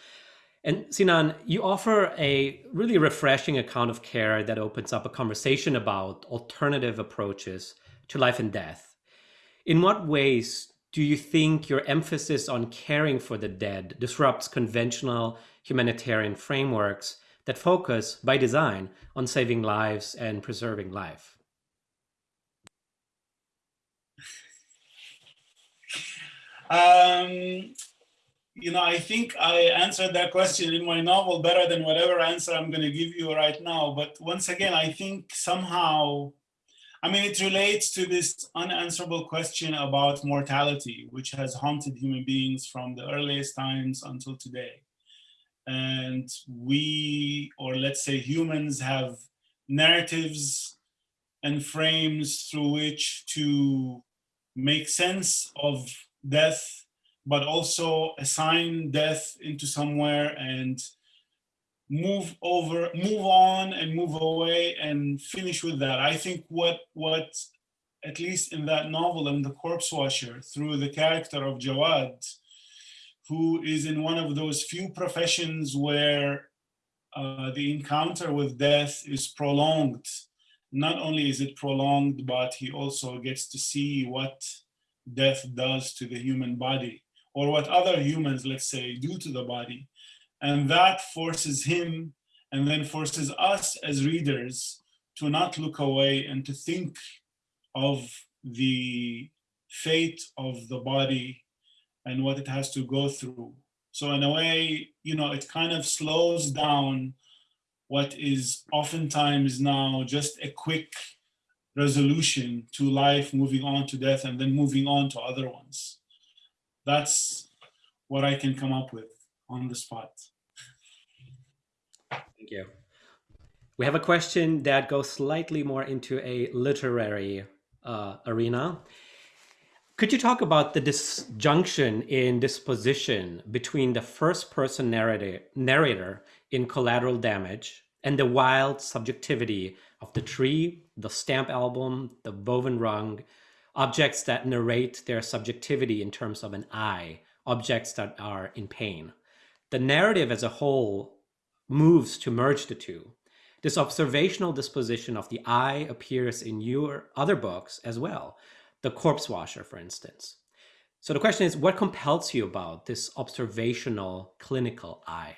And Sinan, you offer a really refreshing account of care that opens up a conversation about alternative approaches to life and death. In what ways do you think your emphasis on caring for the dead disrupts conventional humanitarian frameworks that focus, by design, on saving lives and preserving life? Um, you know, I think I answered that question in my novel better than whatever answer I'm going to give you right now. But once again, I think somehow, I mean, it relates to this unanswerable question about mortality, which has haunted human beings from the earliest times until today. And we, or let's say humans, have narratives and frames through which to make sense of death, but also assign death into somewhere and move over, move on and move away and finish with that. I think what what at least in that novel, in The Corpse Washer, through the character of Jawad, who is in one of those few professions where uh, the encounter with death is prolonged. Not only is it prolonged, but he also gets to see what death does to the human body or what other humans, let's say, do to the body. And that forces him and then forces us as readers to not look away and to think of the fate of the body and what it has to go through. So in a way, you know, it kind of slows down what is oftentimes now just a quick resolution to life, moving on to death, and then moving on to other ones. That's what I can come up with on the spot. Thank you. We have a question that goes slightly more into a literary uh, arena. Could you talk about the disjunction in disposition between the first person narrator, narrator in collateral damage and the wild subjectivity of the tree, the stamp album, the woven rung, objects that narrate their subjectivity in terms of an I, objects that are in pain? The narrative as a whole moves to merge the two. This observational disposition of the I appears in your other books as well, The Corpse Washer, for instance. So the question is, what compels you about this observational clinical I?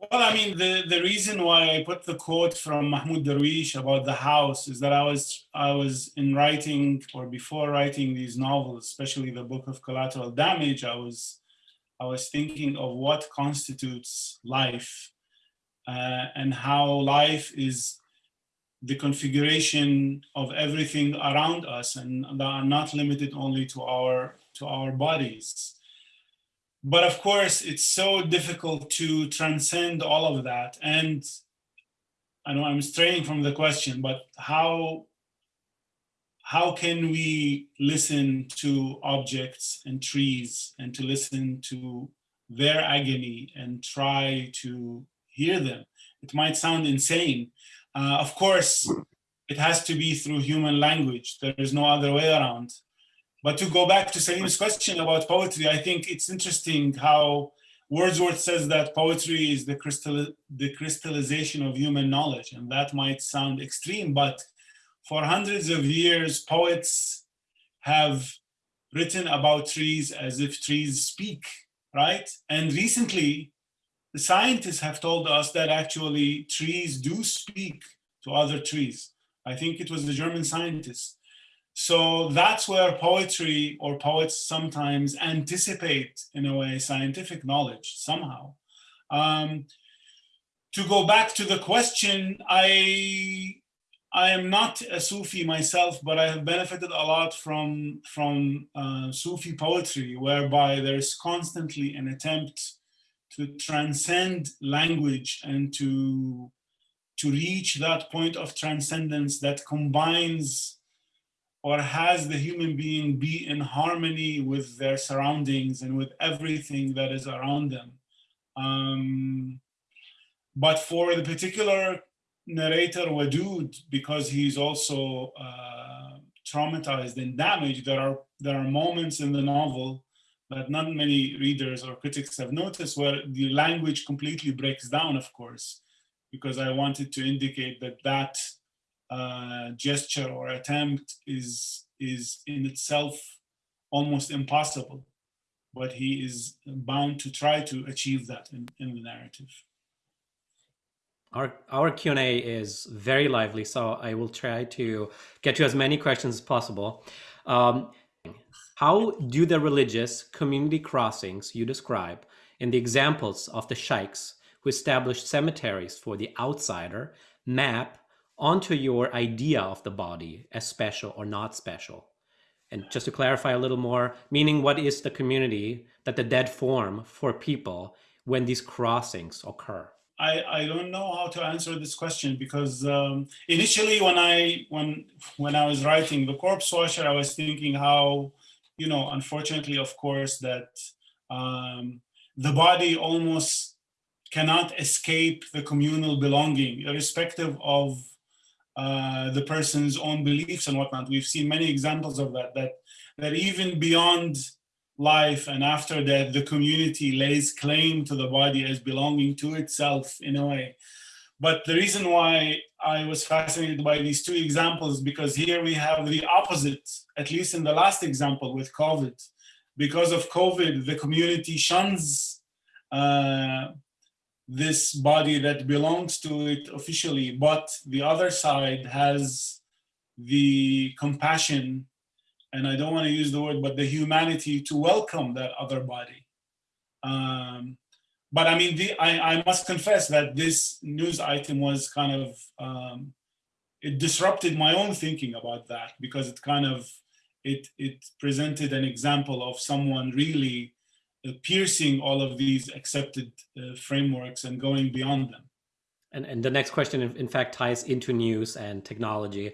Well, I mean, the, the reason why I put the quote from Mahmoud Darwish about the house is that I was I was in writing or before writing these novels, especially the book of collateral damage, I was I was thinking of what constitutes life uh, and how life is the configuration of everything around us and that are not limited only to our to our bodies but of course it's so difficult to transcend all of that and i know i'm straying from the question but how how can we listen to objects and trees and to listen to their agony and try to hear them. It might sound insane. Uh, of course, it has to be through human language. There is no other way around. But to go back to Salim's question about poetry, I think it's interesting how Wordsworth says that poetry is the, crystal, the crystallization of human knowledge. And that might sound extreme, but for hundreds of years, poets have written about trees as if trees speak, right? And recently, the scientists have told us that actually trees do speak to other trees. I think it was the German scientist. So that's where poetry or poets sometimes anticipate, in a way, scientific knowledge somehow. Um, to go back to the question, I I am not a Sufi myself, but I have benefited a lot from from uh, Sufi poetry, whereby there is constantly an attempt to transcend language and to to reach that point of transcendence that combines or has the human being be in harmony with their surroundings and with everything that is around them. Um, but for the particular narrator Wadud, because he's also uh, traumatized and damaged, there are there are moments in the novel that not many readers or critics have noticed where the language completely breaks down, of course, because I wanted to indicate that that uh, gesture or attempt is, is in itself almost impossible, but he is bound to try to achieve that in, in the narrative. Our, our Q&A is very lively, so I will try to get to as many questions as possible. Um, how do the religious community crossings you describe in the examples of the sheikhs who established cemeteries for the outsider map onto your idea of the body as special or not special? And just to clarify a little more, meaning what is the community that the dead form for people when these crossings occur? I, I don't know how to answer this question because um, initially when I when when I was writing the corpse washer, I was thinking how, you know, unfortunately, of course, that um, the body almost cannot escape the communal belonging, irrespective of uh, the person's own beliefs and whatnot. We've seen many examples of that, that, that even beyond life and after that, the community lays claim to the body as belonging to itself in a way. But the reason why I was fascinated by these two examples, because here we have the opposite, at least in the last example with COVID. Because of COVID, the community shuns uh, this body that belongs to it officially, but the other side has the compassion, and I don't want to use the word, but the humanity to welcome that other body. Um, but I mean, the, I, I must confess that this news item was kind of, um, it disrupted my own thinking about that because it kind of, it, it presented an example of someone really piercing all of these accepted uh, frameworks and going beyond them. And, and the next question, in fact, ties into news and technology.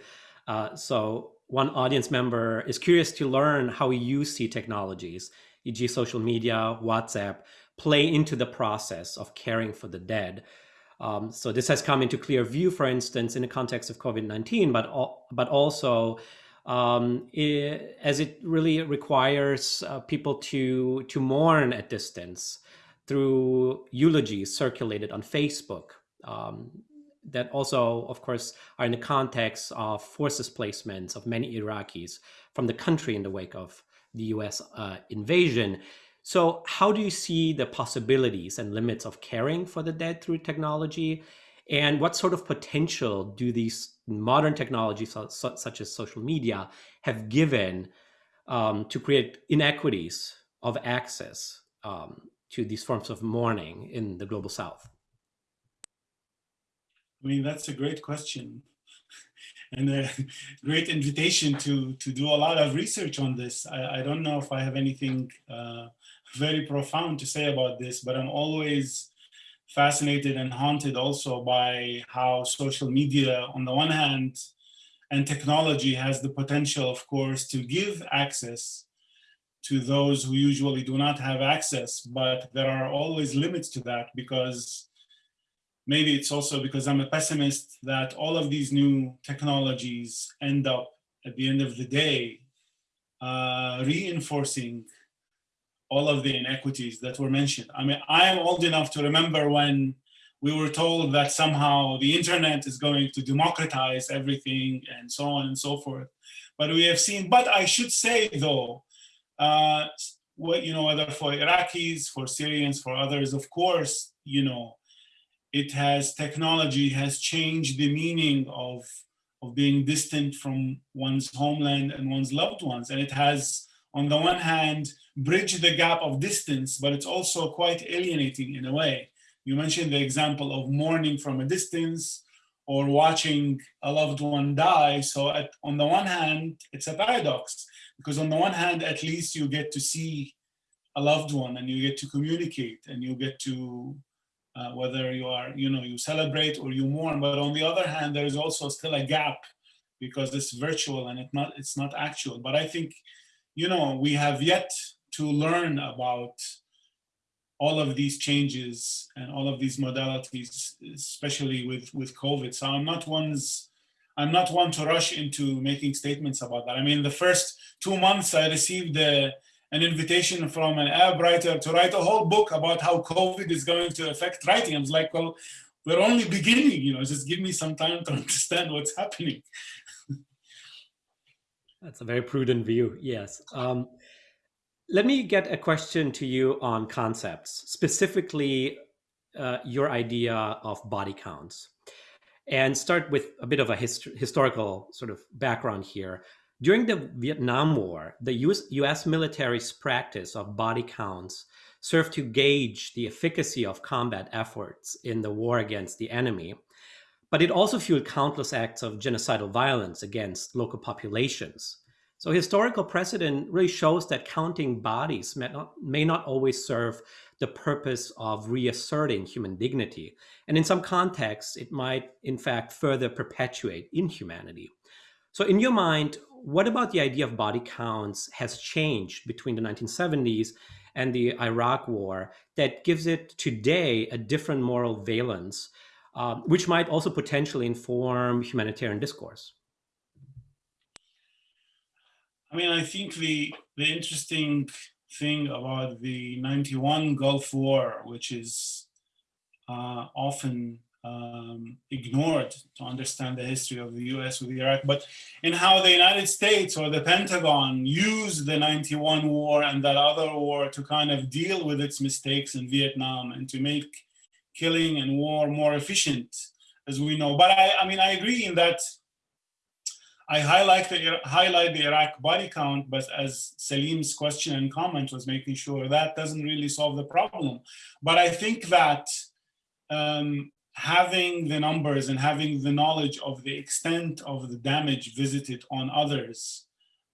Uh, so one audience member is curious to learn how you see technologies, e.g. social media, WhatsApp, play into the process of caring for the dead. Um, so this has come into clear view, for instance, in the context of COVID-19, but, but also um, it, as it really requires uh, people to to mourn at distance through eulogies circulated on Facebook. Um, that also, of course, are in the context of forces displacements of many Iraqis from the country in the wake of the U.S. Uh, invasion. So, how do you see the possibilities and limits of caring for the dead through technology? And what sort of potential do these modern technologies such as social media have given um, to create inequities of access um, to these forms of mourning in the global south? I mean, that's a great question (laughs) and a great invitation to, to do a lot of research on this. I, I don't know if I have anything uh, very profound to say about this, but I'm always fascinated and haunted also by how social media, on the one hand, and technology has the potential, of course, to give access to those who usually do not have access, but there are always limits to that because maybe it's also because I'm a pessimist that all of these new technologies end up at the end of the day uh, reinforcing all of the inequities that were mentioned. I mean, I am old enough to remember when we were told that somehow the internet is going to democratize everything and so on and so forth. But we have seen, but I should say though, uh, what, you know, whether for Iraqis, for Syrians, for others, of course, you know, it has, technology has changed the meaning of, of being distant from one's homeland and one's loved ones. And it has, on the one hand, bridge the gap of distance, but it's also quite alienating in a way. You mentioned the example of mourning from a distance or watching a loved one die. So at, on the one hand, it's a paradox because on the one hand, at least you get to see a loved one and you get to communicate and you get to, uh, whether you are, you know, you celebrate or you mourn, but on the other hand, there is also still a gap because it's virtual and it not, it's not actual. But I think, you know, we have yet to learn about all of these changes and all of these modalities, especially with, with COVID. So I'm not one's, I'm not one to rush into making statements about that. I mean, the first two months I received a, an invitation from an Arab writer to write a whole book about how COVID is going to affect writing. I was like, well, we're only beginning, you know, just give me some time to (laughs) understand what's happening. That's a very prudent view, yes. Um, let me get a question to you on concepts, specifically uh, your idea of body counts. And start with a bit of a hist historical sort of background here. During the Vietnam War, the US, US military's practice of body counts served to gauge the efficacy of combat efforts in the war against the enemy. But it also fueled countless acts of genocidal violence against local populations So historical precedent really shows that counting bodies may not, may not always serve the purpose of reasserting human dignity. And in some contexts, it might in fact further perpetuate inhumanity. So in your mind, what about the idea of body counts has changed between the 1970s and the Iraq war that gives it today a different moral valence, uh, which might also potentially inform humanitarian discourse? I mean, I think the the interesting thing about the 91 Gulf War, which is uh, often um, ignored to understand the history of the US with Iraq, but in how the United States or the Pentagon used the 91 war and that other war to kind of deal with its mistakes in Vietnam and to make killing and war more efficient, as we know. But I, I mean, I agree in that I highlight the, highlight the Iraq body count, but as Salim's question and comment was making sure that doesn't really solve the problem. But I think that um, having the numbers and having the knowledge of the extent of the damage visited on others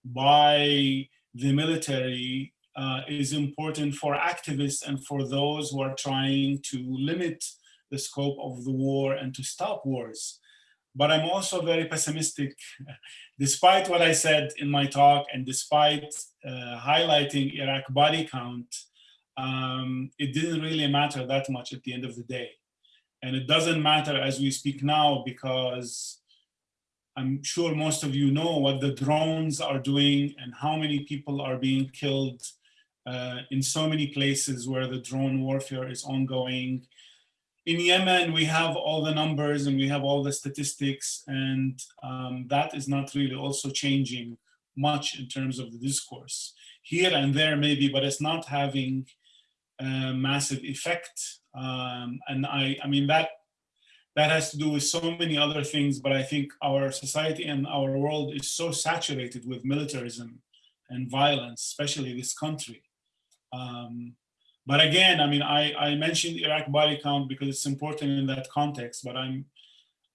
by the military uh, is important for activists and for those who are trying to limit the scope of the war and to stop wars but I'm also very pessimistic. (laughs) despite what I said in my talk and despite uh, highlighting Iraq body count, um, it didn't really matter that much at the end of the day. And it doesn't matter as we speak now because I'm sure most of you know what the drones are doing and how many people are being killed uh, in so many places where the drone warfare is ongoing in Yemen, we have all the numbers and we have all the statistics, and um, that is not really also changing much in terms of the discourse. Here and there, maybe, but it's not having a massive effect. Um, and I, I mean, that that has to do with so many other things, but I think our society and our world is so saturated with militarism and violence, especially this country. Um, but again, I mean, I, I mentioned Iraq body count because it's important in that context, but I'm,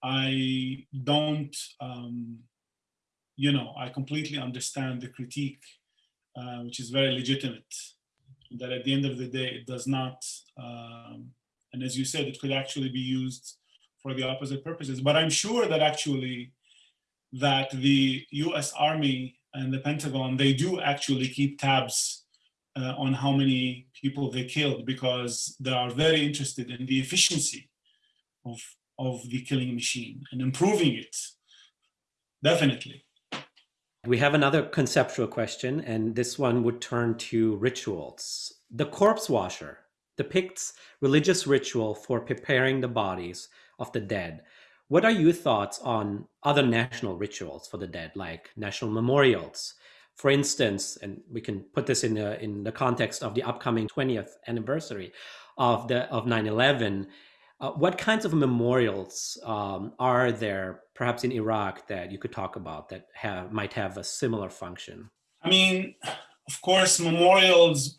I don't, um, you know, I completely understand the critique, uh, which is very legitimate, that at the end of the day, it does not, um, and as you said, it could actually be used for the opposite purposes. But I'm sure that actually, that the US Army and the Pentagon, they do actually keep tabs uh, on how many people they killed because they are very interested in the efficiency of, of the killing machine and improving it, definitely. We have another conceptual question, and this one would turn to rituals. The corpse washer depicts religious ritual for preparing the bodies of the dead. What are your thoughts on other national rituals for the dead, like national memorials, for instance, and we can put this in the, in the context of the upcoming 20th anniversary of the of 9/11, uh, what kinds of memorials um, are there, perhaps in Iraq, that you could talk about that have might have a similar function? I mean, of course, memorials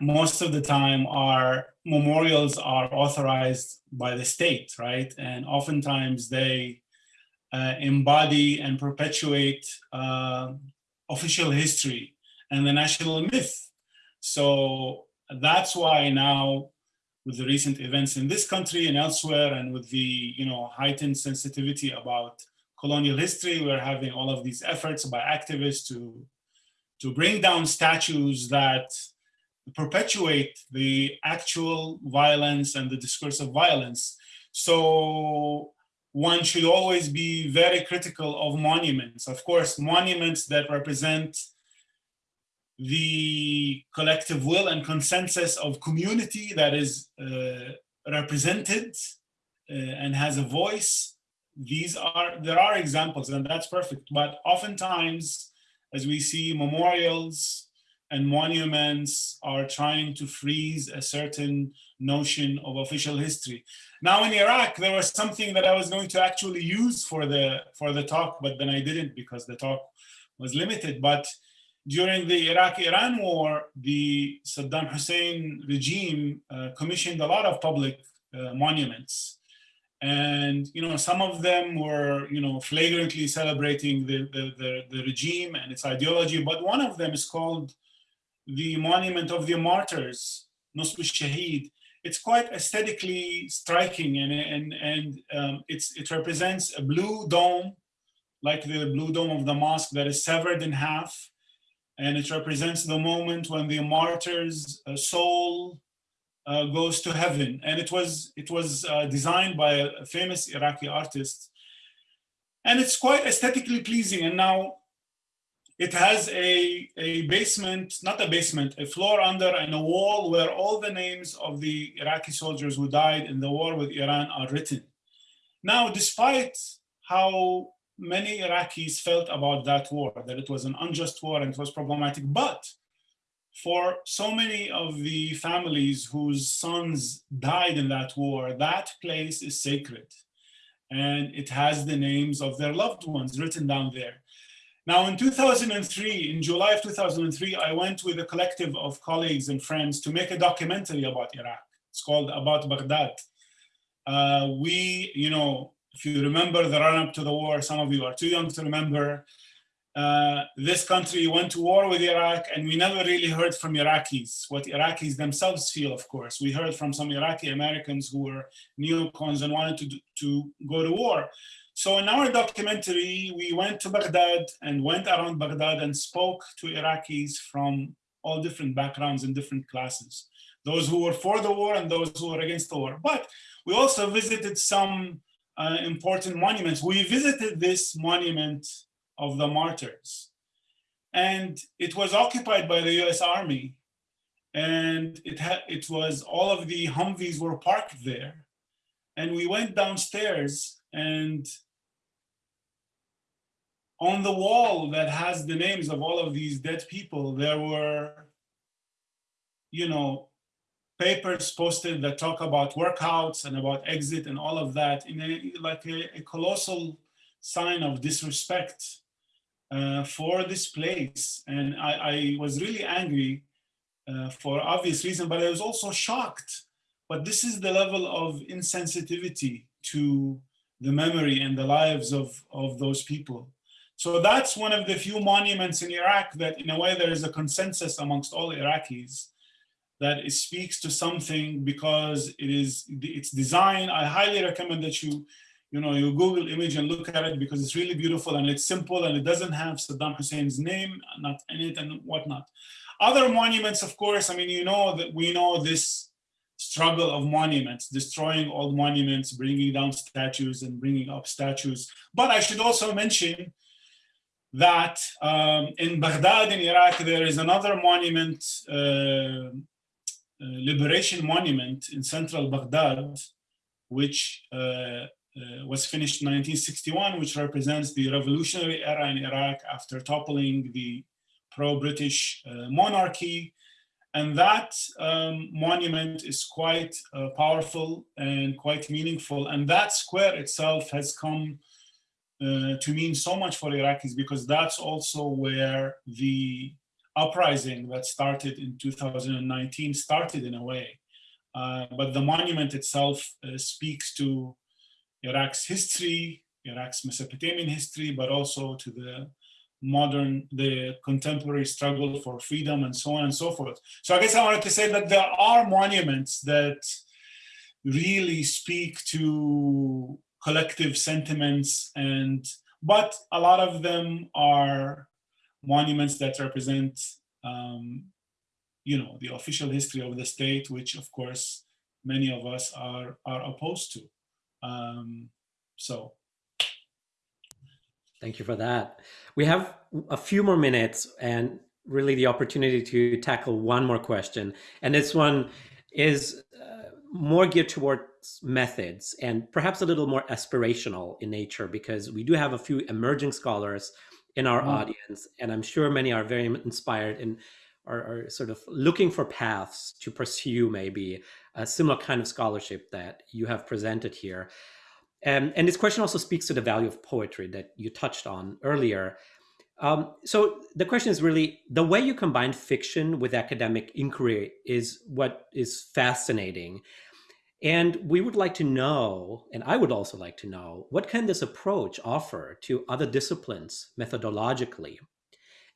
most of the time are memorials are authorized by the state, right? And oftentimes they uh, embody and perpetuate uh, official history and the national myth. So that's why now with the recent events in this country and elsewhere and with the you know heightened sensitivity about colonial history, we're having all of these efforts by activists to, to bring down statues that perpetuate the actual violence and the discourse of violence. So one should always be very critical of monuments. Of course, monuments that represent the collective will and consensus of community that is uh, represented uh, and has a voice. These are, there are examples and that's perfect. But oftentimes, as we see memorials and monuments are trying to freeze a certain notion of official history. Now in Iraq, there was something that I was going to actually use for the, for the talk, but then I didn't because the talk was limited. But during the Iraq-Iran war, the Saddam Hussein regime uh, commissioned a lot of public uh, monuments. And, you know, some of them were, you know, flagrantly celebrating the, the, the, the regime and its ideology. But one of them is called the Monument of the Martyrs, Nusb al-Shahid. It's quite aesthetically striking and, and, and um, it's, it represents a blue dome, like the blue dome of the mosque that is severed in half. And it represents the moment when the martyr's uh, soul uh, goes to heaven. And it was, it was uh, designed by a famous Iraqi artist. And it's quite aesthetically pleasing. And now it has a, a basement, not a basement, a floor under and a wall where all the names of the Iraqi soldiers who died in the war with Iran are written. Now, despite how many Iraqis felt about that war, that it was an unjust war and it was problematic, but for so many of the families whose sons died in that war, that place is sacred. And it has the names of their loved ones written down there. Now in 2003, in July of 2003, I went with a collective of colleagues and friends to make a documentary about Iraq. It's called About Baghdad. Uh, we, you know, if you remember the run up to the war, some of you are too young to remember, uh, this country went to war with Iraq and we never really heard from Iraqis, what Iraqis themselves feel, of course. We heard from some Iraqi Americans who were neocons and wanted to, to go to war. So in our documentary, we went to Baghdad and went around Baghdad and spoke to Iraqis from all different backgrounds and different classes. Those who were for the war and those who were against the war. But we also visited some uh, important monuments. We visited this monument of the martyrs. And it was occupied by the US Army. And it, had, it was all of the Humvees were parked there. And we went downstairs and on the wall that has the names of all of these dead people, there were, you know, papers posted that talk about workouts and about exit and all of that in a, like a, a colossal sign of disrespect uh, for this place. And I, I was really angry uh, for obvious reason, but I was also shocked. But this is the level of insensitivity to the memory and the lives of, of those people. So that's one of the few monuments in Iraq that in a way there is a consensus amongst all Iraqis that it speaks to something because it is its design. I highly recommend that you you know, you Google image and look at it because it's really beautiful and it's simple and it doesn't have Saddam Hussein's name not in it and whatnot. Other monuments, of course, I mean, you know that we know this struggle of monuments, destroying old monuments, bringing down statues and bringing up statues. But I should also mention that um, in Baghdad in Iraq, there is another monument, uh, uh, liberation monument in central Baghdad, which uh, uh, was finished in 1961, which represents the revolutionary era in Iraq after toppling the pro-British uh, monarchy. And that um, monument is quite powerful and quite meaningful. And that square itself has come uh, to mean so much for Iraqis because that's also where the uprising that started in 2019 started in a way. Uh, but the monument itself uh, speaks to Iraq's history, Iraq's Mesopotamian history, but also to the modern, the contemporary struggle for freedom and so on and so forth. So I guess I wanted to say that there are monuments that really speak to collective sentiments and, but a lot of them are monuments that represent, um, you know, the official history of the state, which of course, many of us are, are opposed to. Um, so. Thank you for that. We have a few more minutes and really the opportunity to tackle one more question. And this one is uh, more geared towards methods and perhaps a little more aspirational in nature because we do have a few emerging scholars in our mm. audience and I'm sure many are very inspired and are, are, sort of looking for paths to pursue maybe a similar kind of scholarship that you have presented here. Um, and this question also speaks to the value of poetry that you touched on earlier. Um, so the question is really the way you combine fiction with academic inquiry is what is fascinating. And we would like to know, and I would also like to know, what can this approach offer to other disciplines methodologically?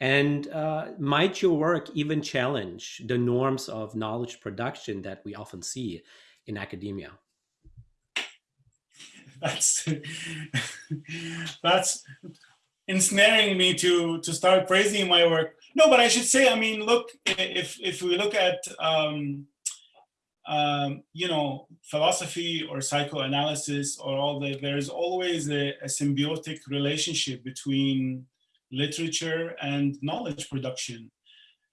And uh, might your work even challenge the norms of knowledge production that we often see in academia? That's that's ensnaring me to to start praising my work. No, but I should say, I mean, look, if if we look at um, um, you know, philosophy or psychoanalysis or all that, there's always a, a, symbiotic relationship between literature and knowledge production.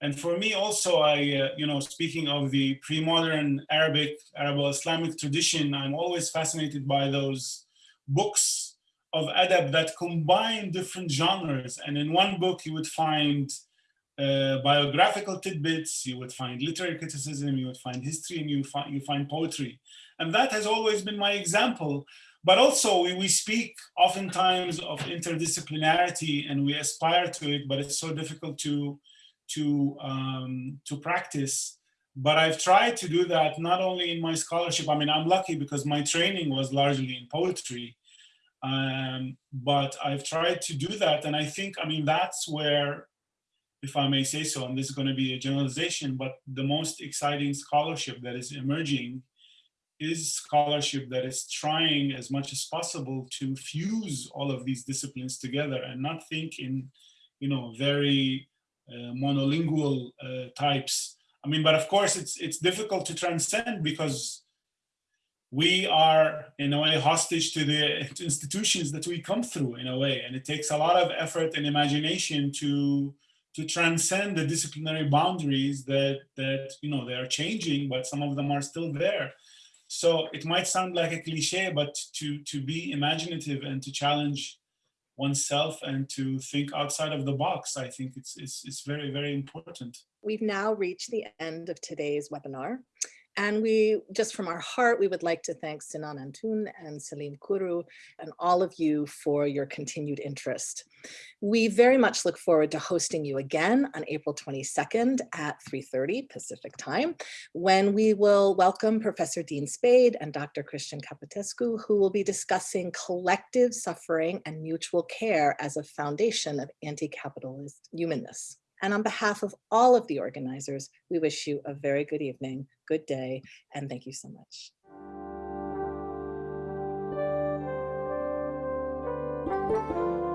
And for me also, I, uh, you know, speaking of the pre-modern Arabic, Arabo-Islamic tradition, I'm always fascinated by those books of adab that combine different genres. And in one book, you would find uh, biographical tidbits, you would find literary criticism, you would find history, and you find, you find poetry. And that has always been my example. But also we, we speak oftentimes of interdisciplinarity and we aspire to it, but it's so difficult to, to, um, to practice. But I've tried to do that not only in my scholarship, I mean, I'm lucky because my training was largely in poetry, um, but I've tried to do that. And I think, I mean, that's where if I may say so, and this is going to be a generalization, but the most exciting scholarship that is emerging is scholarship that is trying as much as possible to fuse all of these disciplines together and not think in, you know, very uh, monolingual uh, types. I mean, but of course it's it's difficult to transcend because we are in a way hostage to the institutions that we come through in a way, and it takes a lot of effort and imagination to to transcend the disciplinary boundaries that that you know they are changing but some of them are still there. So it might sound like a cliche but to to be imaginative and to challenge oneself and to think outside of the box i think it's it's, it's very very important. We've now reached the end of today's webinar and we, just from our heart, we would like to thank Sinan Antoun and Salim Kuru and all of you for your continued interest. We very much look forward to hosting you again on April 22nd at 3.30 Pacific time, when we will welcome Professor Dean Spade and Dr. Cristian Capotescu, who will be discussing collective suffering and mutual care as a foundation of anti-capitalist humanness. And on behalf of all of the organizers, we wish you a very good evening, good day, and thank you so much. Thank you.